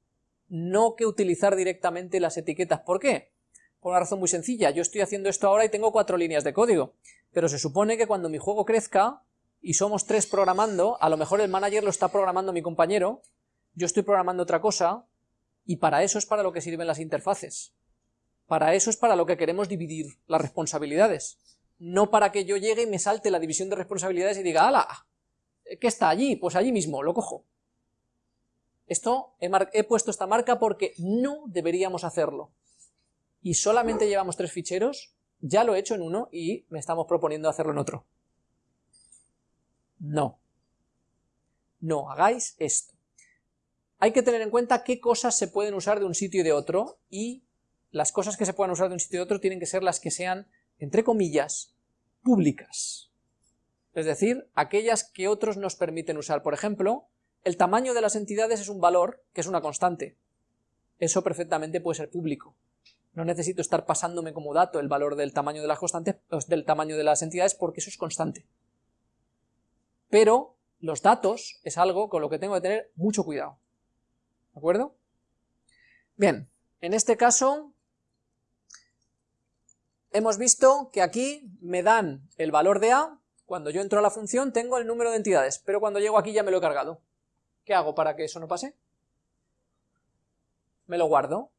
no que utilizar directamente las etiquetas. ¿Por qué? Por una razón muy sencilla, yo estoy haciendo esto ahora y tengo cuatro líneas de código, pero se supone que cuando mi juego crezca y somos tres programando, a lo mejor el manager lo está programando mi compañero, yo estoy programando otra cosa, y para eso es para lo que sirven las interfaces. Para eso es para lo que queremos dividir las responsabilidades. No para que yo llegue y me salte la división de responsabilidades y diga, ¡hala! ¿Qué está allí? Pues allí mismo, lo cojo. Esto, he, he puesto esta marca porque no deberíamos hacerlo y solamente llevamos tres ficheros, ya lo he hecho en uno y me estamos proponiendo hacerlo en otro. No. No hagáis esto. Hay que tener en cuenta qué cosas se pueden usar de un sitio y de otro, y las cosas que se puedan usar de un sitio y de otro tienen que ser las que sean, entre comillas, públicas. Es decir, aquellas que otros nos permiten usar. Por ejemplo, el tamaño de las entidades es un valor que es una constante. Eso perfectamente puede ser público. No necesito estar pasándome como dato el valor del tamaño de las constantes, del tamaño de las entidades, porque eso es constante. Pero los datos es algo con lo que tengo que tener mucho cuidado. ¿De acuerdo? Bien, en este caso hemos visto que aquí me dan el valor de A, cuando yo entro a la función tengo el número de entidades, pero cuando llego aquí ya me lo he cargado. ¿Qué hago para que eso no pase? Me lo guardo.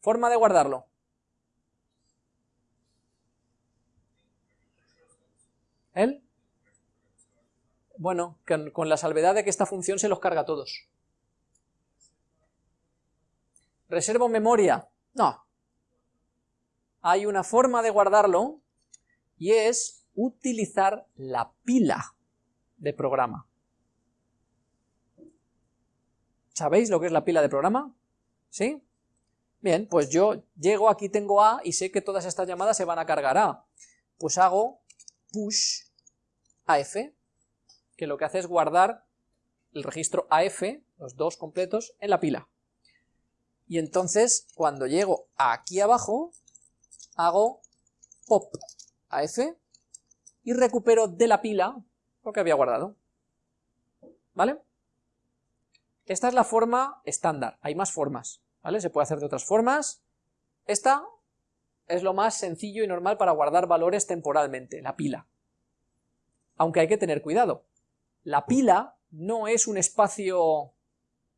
Forma de guardarlo. ¿El? Bueno, con, la salvedad de que esta función se los carga a todos. ¿Reservo memoria? No. Hay una forma de guardarlo y es utilizar la pila de programa. ¿Sabéis lo que es la pila de programa? ¿Sí? Bien, pues yo llego, aquí tengo A y sé que todas estas llamadas se van a cargar A. Pues hago push AF, que lo que hace es guardar el registro AF, los dos completos, en la pila. Y entonces, cuando llego aquí abajo, hago pop AF y recupero de la pila lo que había guardado. ¿Vale? Esta es la forma estándar, hay más formas, ¿vale? Se puede hacer de otras formas. Esta es lo más sencillo y normal para guardar valores temporalmente, la pila. Aunque hay que tener cuidado. La pila no es un espacio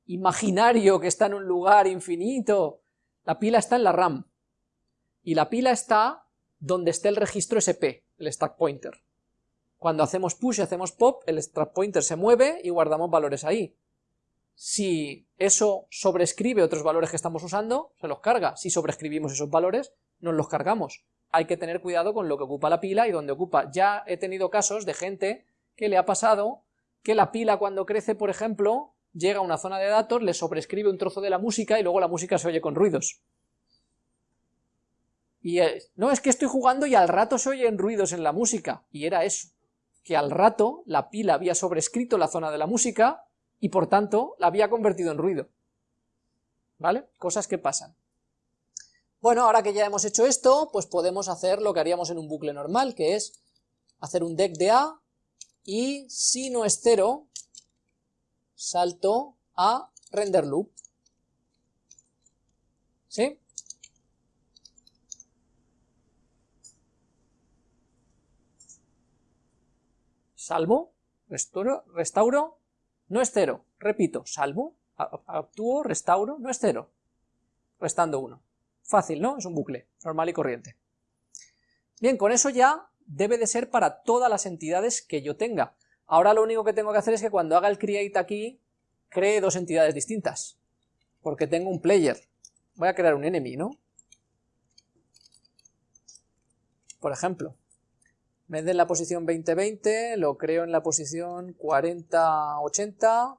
imaginario que está en un lugar infinito. La pila está en la RAM. Y la pila está donde esté el registro SP, el stack pointer. Cuando hacemos push y hacemos pop, el stack pointer se mueve y guardamos valores ahí. Si eso sobrescribe otros valores que estamos usando, se los carga. Si sobrescribimos esos valores, nos los cargamos. hay que tener cuidado con lo que ocupa la pila y donde ocupa. Ya he tenido casos de gente que le ha pasado que la pila cuando crece, por ejemplo, llega a una zona de datos, le sobrescribe un trozo de la música y luego la música se oye con ruidos. Y no, es que estoy jugando y al rato se oyen ruidos en la música, y era eso, que al rato la pila había sobrescrito la zona de la música y por tanto la había convertido en ruido. ¿Vale? Cosas que pasan. Bueno, ahora que ya hemos hecho esto, pues podemos hacer lo que haríamos en un bucle normal, que es hacer un deck de A, y si no es cero, salto a render loop. ¿Sí? Salvo, restauro, restauro, no es cero. Repito, salvo, actúo, restauro, no es cero. Restando uno. Fácil, ¿no? Es un bucle, normal y corriente. Bien, con eso ya debe de ser para todas las entidades que yo tenga. Ahora lo único que tengo que hacer es que cuando haga el create aquí, cree dos entidades distintas, porque tengo un player. Voy a crear un enemy, ¿no? Por ejemplo, de en la posición 20-20, lo creo en la posición 40-80,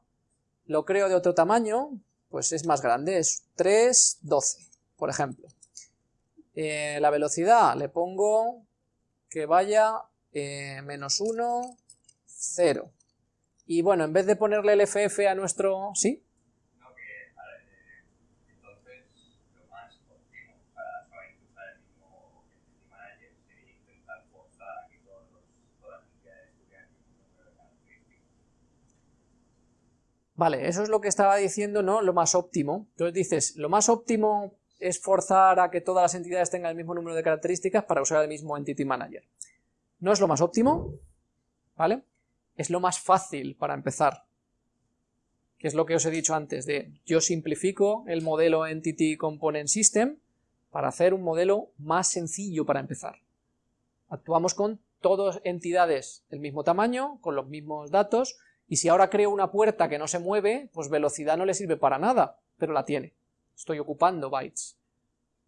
lo creo de otro tamaño, pues es más grande, es 3-12, por ejemplo. Eh, la velocidad le pongo que vaya eh, menos 1, 0. Y bueno, en vez de ponerle el FF a nuestro... ¿Sí? Vale, eso es lo que estaba diciendo, ¿no? Lo más óptimo. Entonces dices, lo más óptimo es forzar a que todas las entidades tengan el mismo número de características para usar el mismo Entity Manager. No es lo más óptimo, ¿vale? Es lo más fácil para empezar, que es lo que os he dicho antes de yo simplifico el modelo Entity Component System para hacer un modelo más sencillo para empezar. Actuamos con todas entidades del mismo tamaño, con los mismos datos, y si ahora creo una puerta que no se mueve, pues velocidad no le sirve para nada, pero la tiene estoy ocupando bytes.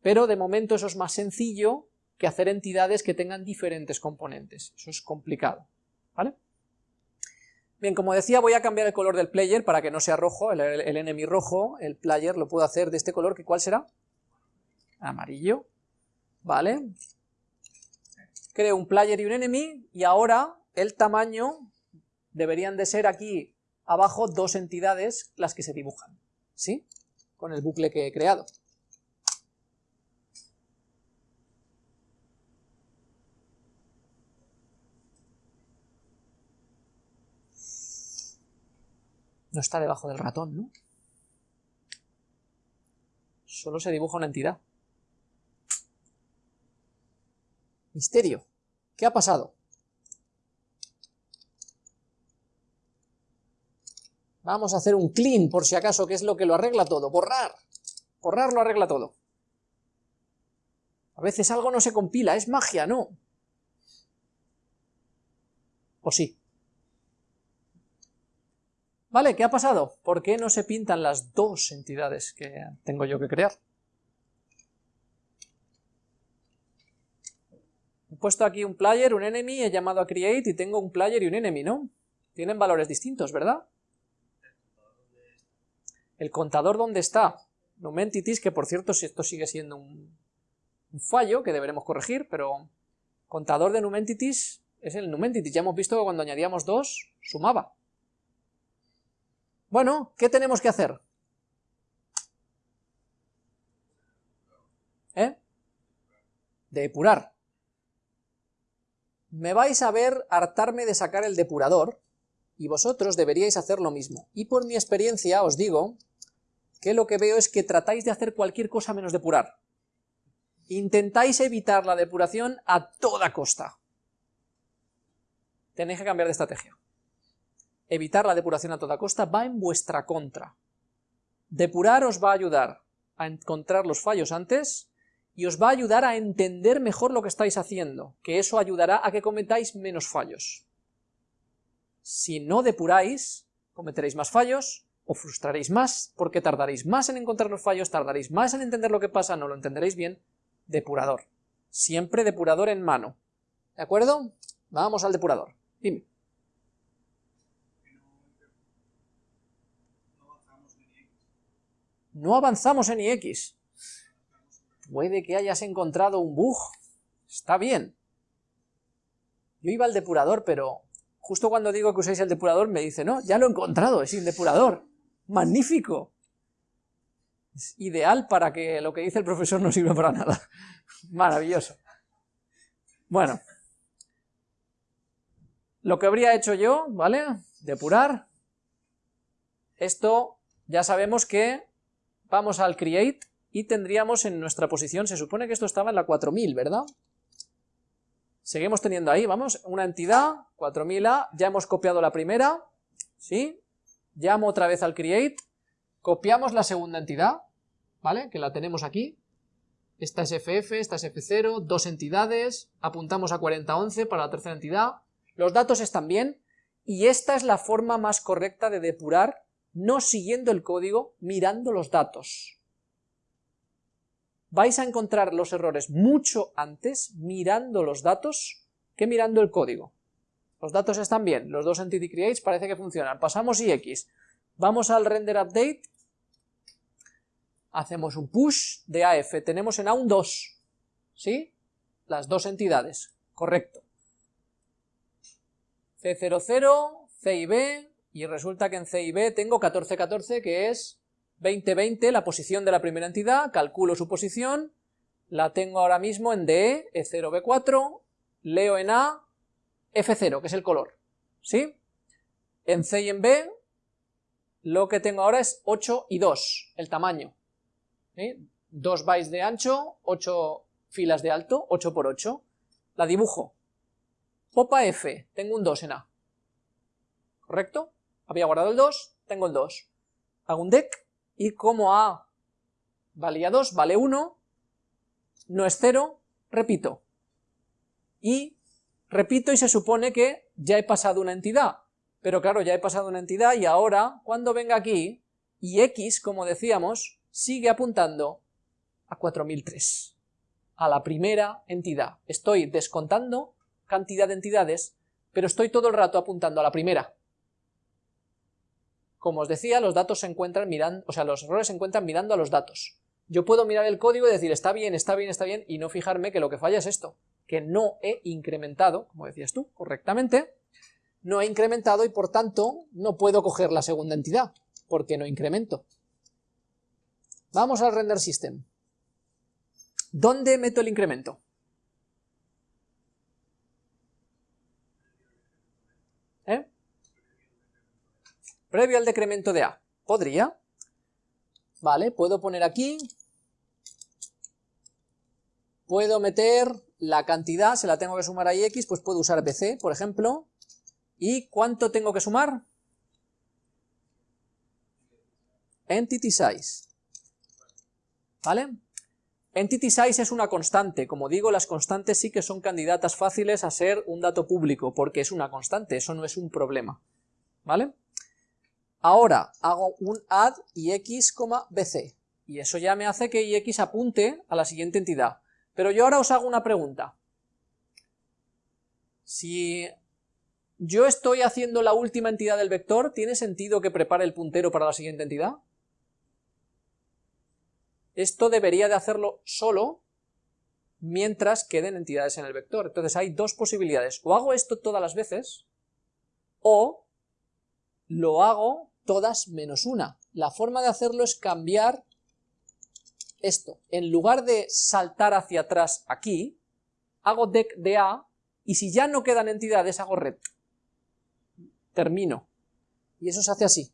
Pero de momento eso es más sencillo que hacer entidades que tengan diferentes componentes, eso es complicado, ¿vale? Bien, como decía, voy a cambiar el color del player para que no sea rojo, el, enemy rojo, el player lo puedo hacer de este color, que ¿cuál será? Amarillo, ¿vale? Creo un player y un enemy, y ahora el tamaño deberían de ser aquí abajo dos entidades las que se dibujan, ¿sí? con el bucle que he creado. No está debajo del ratón, ¿no? Solo se dibuja una entidad. Misterio. ¿Qué ha pasado? Vamos a hacer un clean, por si acaso, que es lo que lo arregla todo. Borrar. Borrar lo arregla todo. A veces algo no se compila, es magia, ¿no? ¿O sí? Vale, ¿qué ha pasado? ¿Por qué no se pintan las dos entidades que tengo yo que crear? He puesto aquí un player, un enemy, he llamado a create y tengo un player y un enemy, ¿no? Tienen valores distintos, ¿verdad? El contador, ¿dónde está? NumEntities, que por cierto, si esto sigue siendo un, fallo que deberemos corregir, pero contador de NumEntities es el NumEntities. Ya hemos visto que cuando añadíamos dos, sumaba. Bueno, ¿qué tenemos que hacer? ¿Eh? Depurar. Me vais a ver hartarme de sacar el depurador, y vosotros deberíais hacer lo mismo. Y por mi experiencia os digo que lo que veo es que tratáis de hacer cualquier cosa menos depurar. Intentáis evitar la depuración a toda costa. Tenéis que cambiar de estrategia. Evitar la depuración a toda costa va en vuestra contra. Depurar os va a ayudar a encontrar los fallos antes y os va a ayudar a entender mejor lo que estáis haciendo, que eso ayudará a que cometáis menos fallos. Si no depuráis, cometeréis más fallos, o frustraréis más, porque tardaréis más en encontrar los fallos, tardaréis más en entender lo que pasa, no lo entenderéis bien, depurador. Siempre depurador en mano. ¿De acuerdo? Vamos al depurador. Dime. No avanzamos en IX. Puede que hayas encontrado un bug. Está bien. Yo iba al depurador, pero justo cuando digo que uséis el depurador me dice, no, ya lo he encontrado, es sin depurador. ¡Magnífico! Es ideal para que lo que dice el profesor no sirva para nada. <laughs> Maravilloso. Bueno. Lo que habría hecho yo, ¿vale? Depurar. Esto ya sabemos que vamos al create y tendríamos en nuestra posición, se supone que esto estaba en la 4000, ¿verdad? Seguimos teniendo ahí, vamos, una entidad, 4000A, ya hemos copiado la primera, ¿sí? Llamo otra vez al create, copiamos la segunda entidad, ¿vale? Que la tenemos aquí, esta es FF, esta es F0, dos entidades, apuntamos a 4011 para la tercera entidad, los datos están bien, y esta es la forma más correcta de depurar, no siguiendo el código, mirando los datos vais a encontrar los errores mucho antes mirando los datos que mirando el código. Los datos están bien, los dos entity creates parece que funcionan. Pasamos IX, vamos al render update, hacemos un push de AF, tenemos en A un 2, ¿sí? Las dos entidades, correcto. C00, C y B, y resulta que en C y B tengo 1414 que es 2020, la posición de la primera entidad, calculo su posición, la tengo ahora mismo en DE, E0, B4, leo en A, F0, que es el color, ¿sí? En C y en B, lo que tengo ahora es 8 y 2, el tamaño, ¿sí? 2 bytes de ancho, 8 filas de alto, 8 por 8, la dibujo, popa F, tengo un 2 en A, ¿correcto? Había guardado el 2, tengo el 2, hago un deck, y como A valía 2, vale 1, no es 0, repito. Y repito y se supone que ya he pasado una entidad, pero claro, ya he pasado una entidad y ahora, cuando venga aquí, y x, como decíamos, sigue apuntando a 4003, a la primera entidad. Estoy descontando cantidad de entidades, pero estoy todo el rato apuntando a la primera. Como os decía, los datos se encuentran mirando, o sea, los errores se encuentran mirando a los datos. Yo puedo mirar el código y decir está bien, está bien, está bien, y no fijarme que lo que falla es esto, que no he incrementado, como decías tú, correctamente, no he incrementado y por tanto no puedo coger la segunda entidad, porque no incremento. Vamos al render system. ¿Dónde meto el incremento? Previo al decremento de A. ¿Podría? Vale, puedo poner aquí, puedo meter la cantidad, se la tengo que sumar a X, pues puedo usar BC, por ejemplo, ¿y cuánto tengo que sumar? Entity size, ¿vale? Entity size es una constante, como digo, las constantes sí que son candidatas fáciles a ser un dato público, porque es una constante, eso no es un problema, ¿vale? Ahora hago un add ix, bc, y eso ya me hace que ix apunte a la siguiente entidad. Pero yo ahora os hago una pregunta. Si yo estoy haciendo la última entidad del vector, ¿tiene sentido que prepare el puntero para la siguiente entidad? Esto debería de hacerlo solo mientras queden entidades en el vector. Entonces hay dos posibilidades. O hago esto todas las veces, o lo hago todas menos una. La forma de hacerlo es cambiar esto. En lugar de saltar hacia atrás aquí, hago dec de A, y si ya no quedan entidades, hago red. Termino. Y eso se hace así.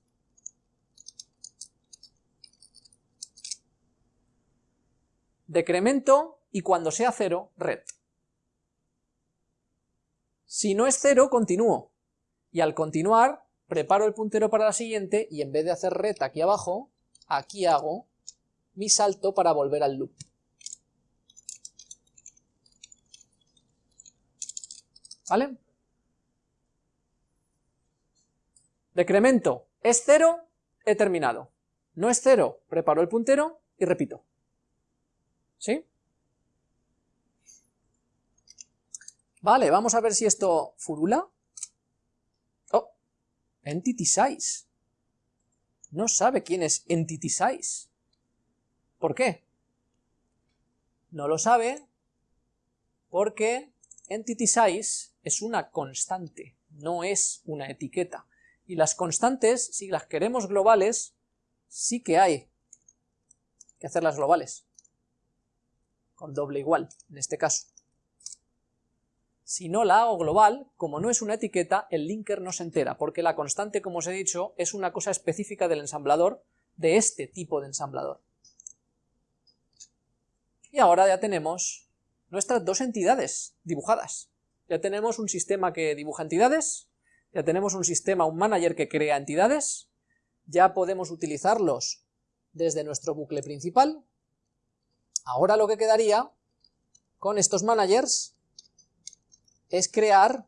Decremento, y cuando sea cero, red. Si no es cero, continúo. Y al continuar, preparo el puntero para la siguiente y en vez de hacer red aquí abajo, aquí hago mi salto para volver al loop. ¿Vale? Decremento. ¿Es cero? He terminado. No es cero, preparo el puntero y repito. ¿Sí? Vale, vamos a ver si esto furula. Entity size. No sabe quién es entity size. ¿Por qué? No lo sabe porque entity size es una constante, no es una etiqueta. Y las constantes, si las queremos globales, sí que hay que hacerlas globales, con doble igual, en este caso. Si no la hago global, como no es una etiqueta, el linker no se entera, porque la constante, como os he dicho, es una cosa específica del ensamblador, de este tipo de ensamblador. Y ahora ya tenemos nuestras dos entidades dibujadas. Ya tenemos un sistema que dibuja entidades, ya tenemos un sistema, un manager que crea entidades, ya podemos utilizarlos desde nuestro bucle principal. Ahora lo que quedaría con estos managers es crear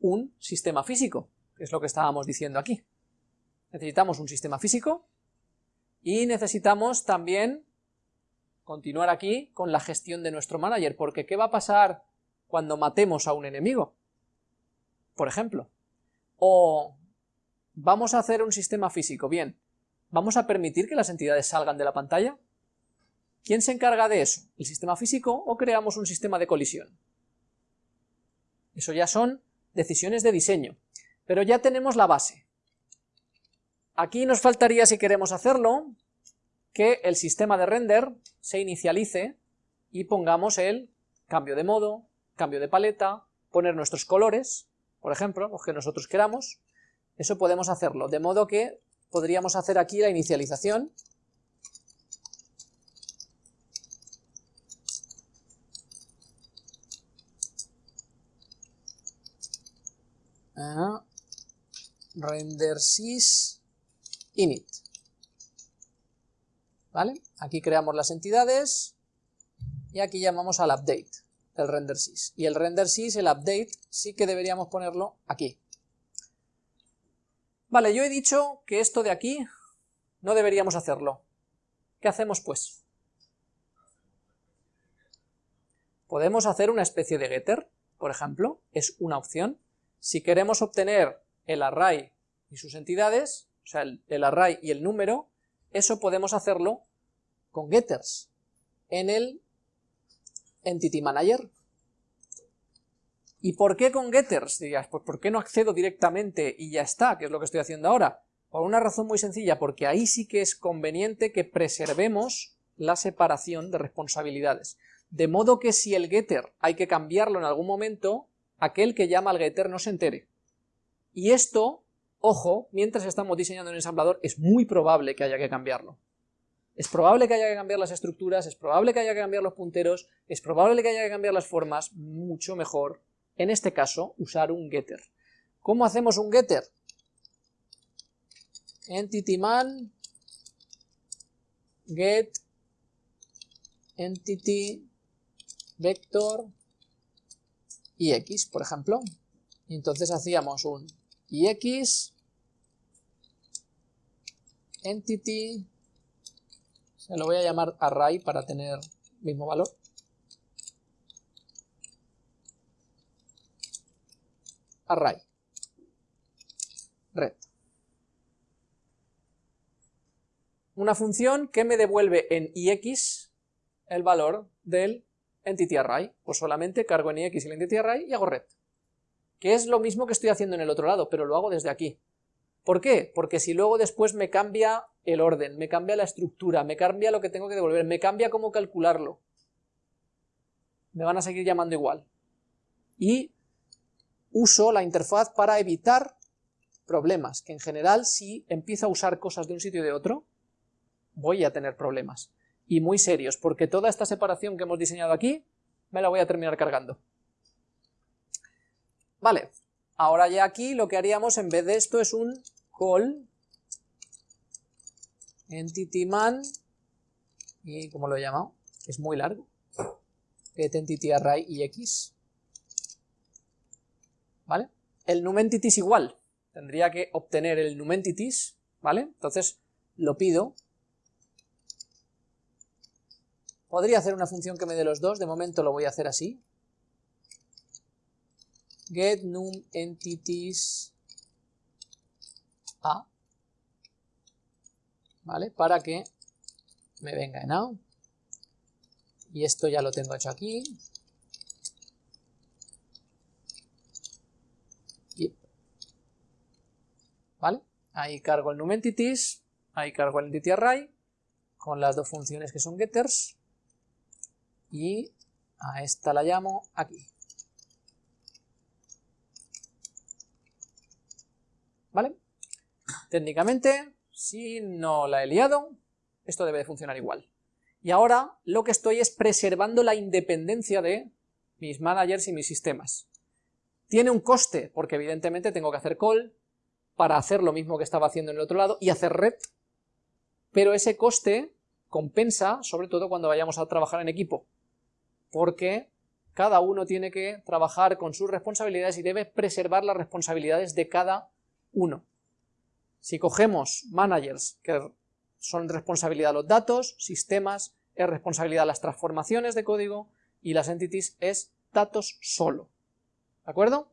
un sistema físico, que es lo que estábamos diciendo aquí. Necesitamos un sistema físico y necesitamos también continuar aquí con la gestión de nuestro manager, porque ¿qué va a pasar cuando matemos a un enemigo? Por ejemplo. O vamos a hacer un sistema físico, bien, ¿vamos a permitir que las entidades salgan de la pantalla? ¿Quién se encarga de eso? ¿El sistema físico o creamos un sistema de colisión? Eso ya son decisiones de diseño. Pero ya tenemos la base. Aquí nos faltaría, si queremos hacerlo, que el sistema de render se inicialice y pongamos el cambio de modo, cambio de paleta, poner nuestros colores, por ejemplo, los que nosotros queramos. Eso podemos hacerlo, de modo que podríamos hacer aquí la inicialización render sys init. ¿Vale? Aquí creamos las entidades y aquí llamamos al update el render sys. Y el render sys, el update, sí que deberíamos ponerlo aquí. Vale, yo he dicho que esto de aquí no deberíamos hacerlo. ¿Qué hacemos pues? Podemos hacer una especie de getter, por ejemplo, es una opción, si queremos obtener el array y sus entidades, o sea, el, array y el número, eso podemos hacerlo con getters en el Entity Manager. ¿Y por qué con getters? Dirías, pues ¿por qué no accedo directamente y ya está, que es lo que estoy haciendo ahora? Por una razón muy sencilla, porque ahí sí que es conveniente que preservemos la separación de responsabilidades. De modo que si el getter hay que cambiarlo en algún momento, aquel que llama al getter no se entere. Y esto, ojo, mientras estamos diseñando un ensamblador, es muy probable que haya que cambiarlo. Es probable que haya que cambiar las estructuras, es probable que haya que cambiar los punteros, es probable que haya que cambiar las formas, mucho mejor, en este caso, usar un getter. ¿Cómo hacemos un getter? Entity man get entity vector ix, por ejemplo. Y entonces hacíamos un ix entity, se lo voy a llamar array para tener mismo valor. Array. Red. Una función que me devuelve en ix el valor del entity array, pues solamente cargo en ix el entity array y hago red, que es lo mismo que estoy haciendo en el otro lado, pero lo hago desde aquí. ¿Por qué? Porque si luego después me cambia el orden, me cambia la estructura, me cambia lo que tengo que devolver, me cambia cómo calcularlo, me van a seguir llamando igual. Y uso la interfaz para evitar problemas, que en general si empiezo a usar cosas de un sitio y de otro, voy a tener problemas y muy serios, porque toda esta separación que hemos diseñado aquí me la voy a terminar cargando. Vale, ahora ya aquí lo que haríamos en vez de esto es un call entityman y como lo he llamado, es muy largo, get entity array y x, ¿vale? El numEntities igual, tendría que obtener el numEntities, ¿vale? Entonces lo pido Podría hacer una función que me dé los dos, de momento lo voy a hacer así. get num entities a, ¿vale? Para que me venga en A. Y esto ya lo tengo hecho aquí. ¿Vale? Ahí cargo el num entities, ahí cargo el entity array, con las dos funciones que son getters, y a esta la llamo aquí. ¿Vale? Técnicamente, si no la he liado, esto debe de funcionar igual. Y ahora lo que estoy es preservando la independencia de mis managers y mis sistemas. Tiene un coste, porque evidentemente tengo que hacer call para hacer lo mismo que estaba haciendo en el otro lado y hacer red, pero ese coste compensa, sobre todo cuando vayamos a trabajar en equipo, porque cada uno tiene que trabajar con sus responsabilidades y debe preservar las responsabilidades de cada uno. Si cogemos managers que son responsabilidad los datos, sistemas es responsabilidad las transformaciones de código y las entities es datos solo. ¿De acuerdo?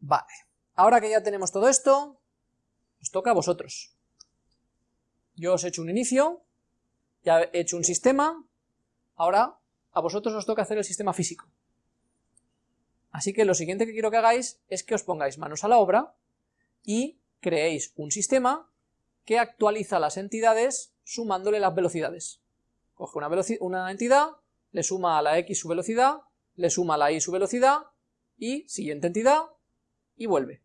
Vale. Ahora que ya tenemos todo esto, os toca a vosotros. Yo os he hecho un inicio, ya he hecho un sistema, ahora a vosotros os toca hacer el sistema físico. Así que lo siguiente que quiero que hagáis es que os pongáis manos a la obra y creéis un sistema que actualiza las entidades sumándole las velocidades. Coge una, entidad, le suma a la x su velocidad, le suma a la y su velocidad, y siguiente entidad, y vuelve.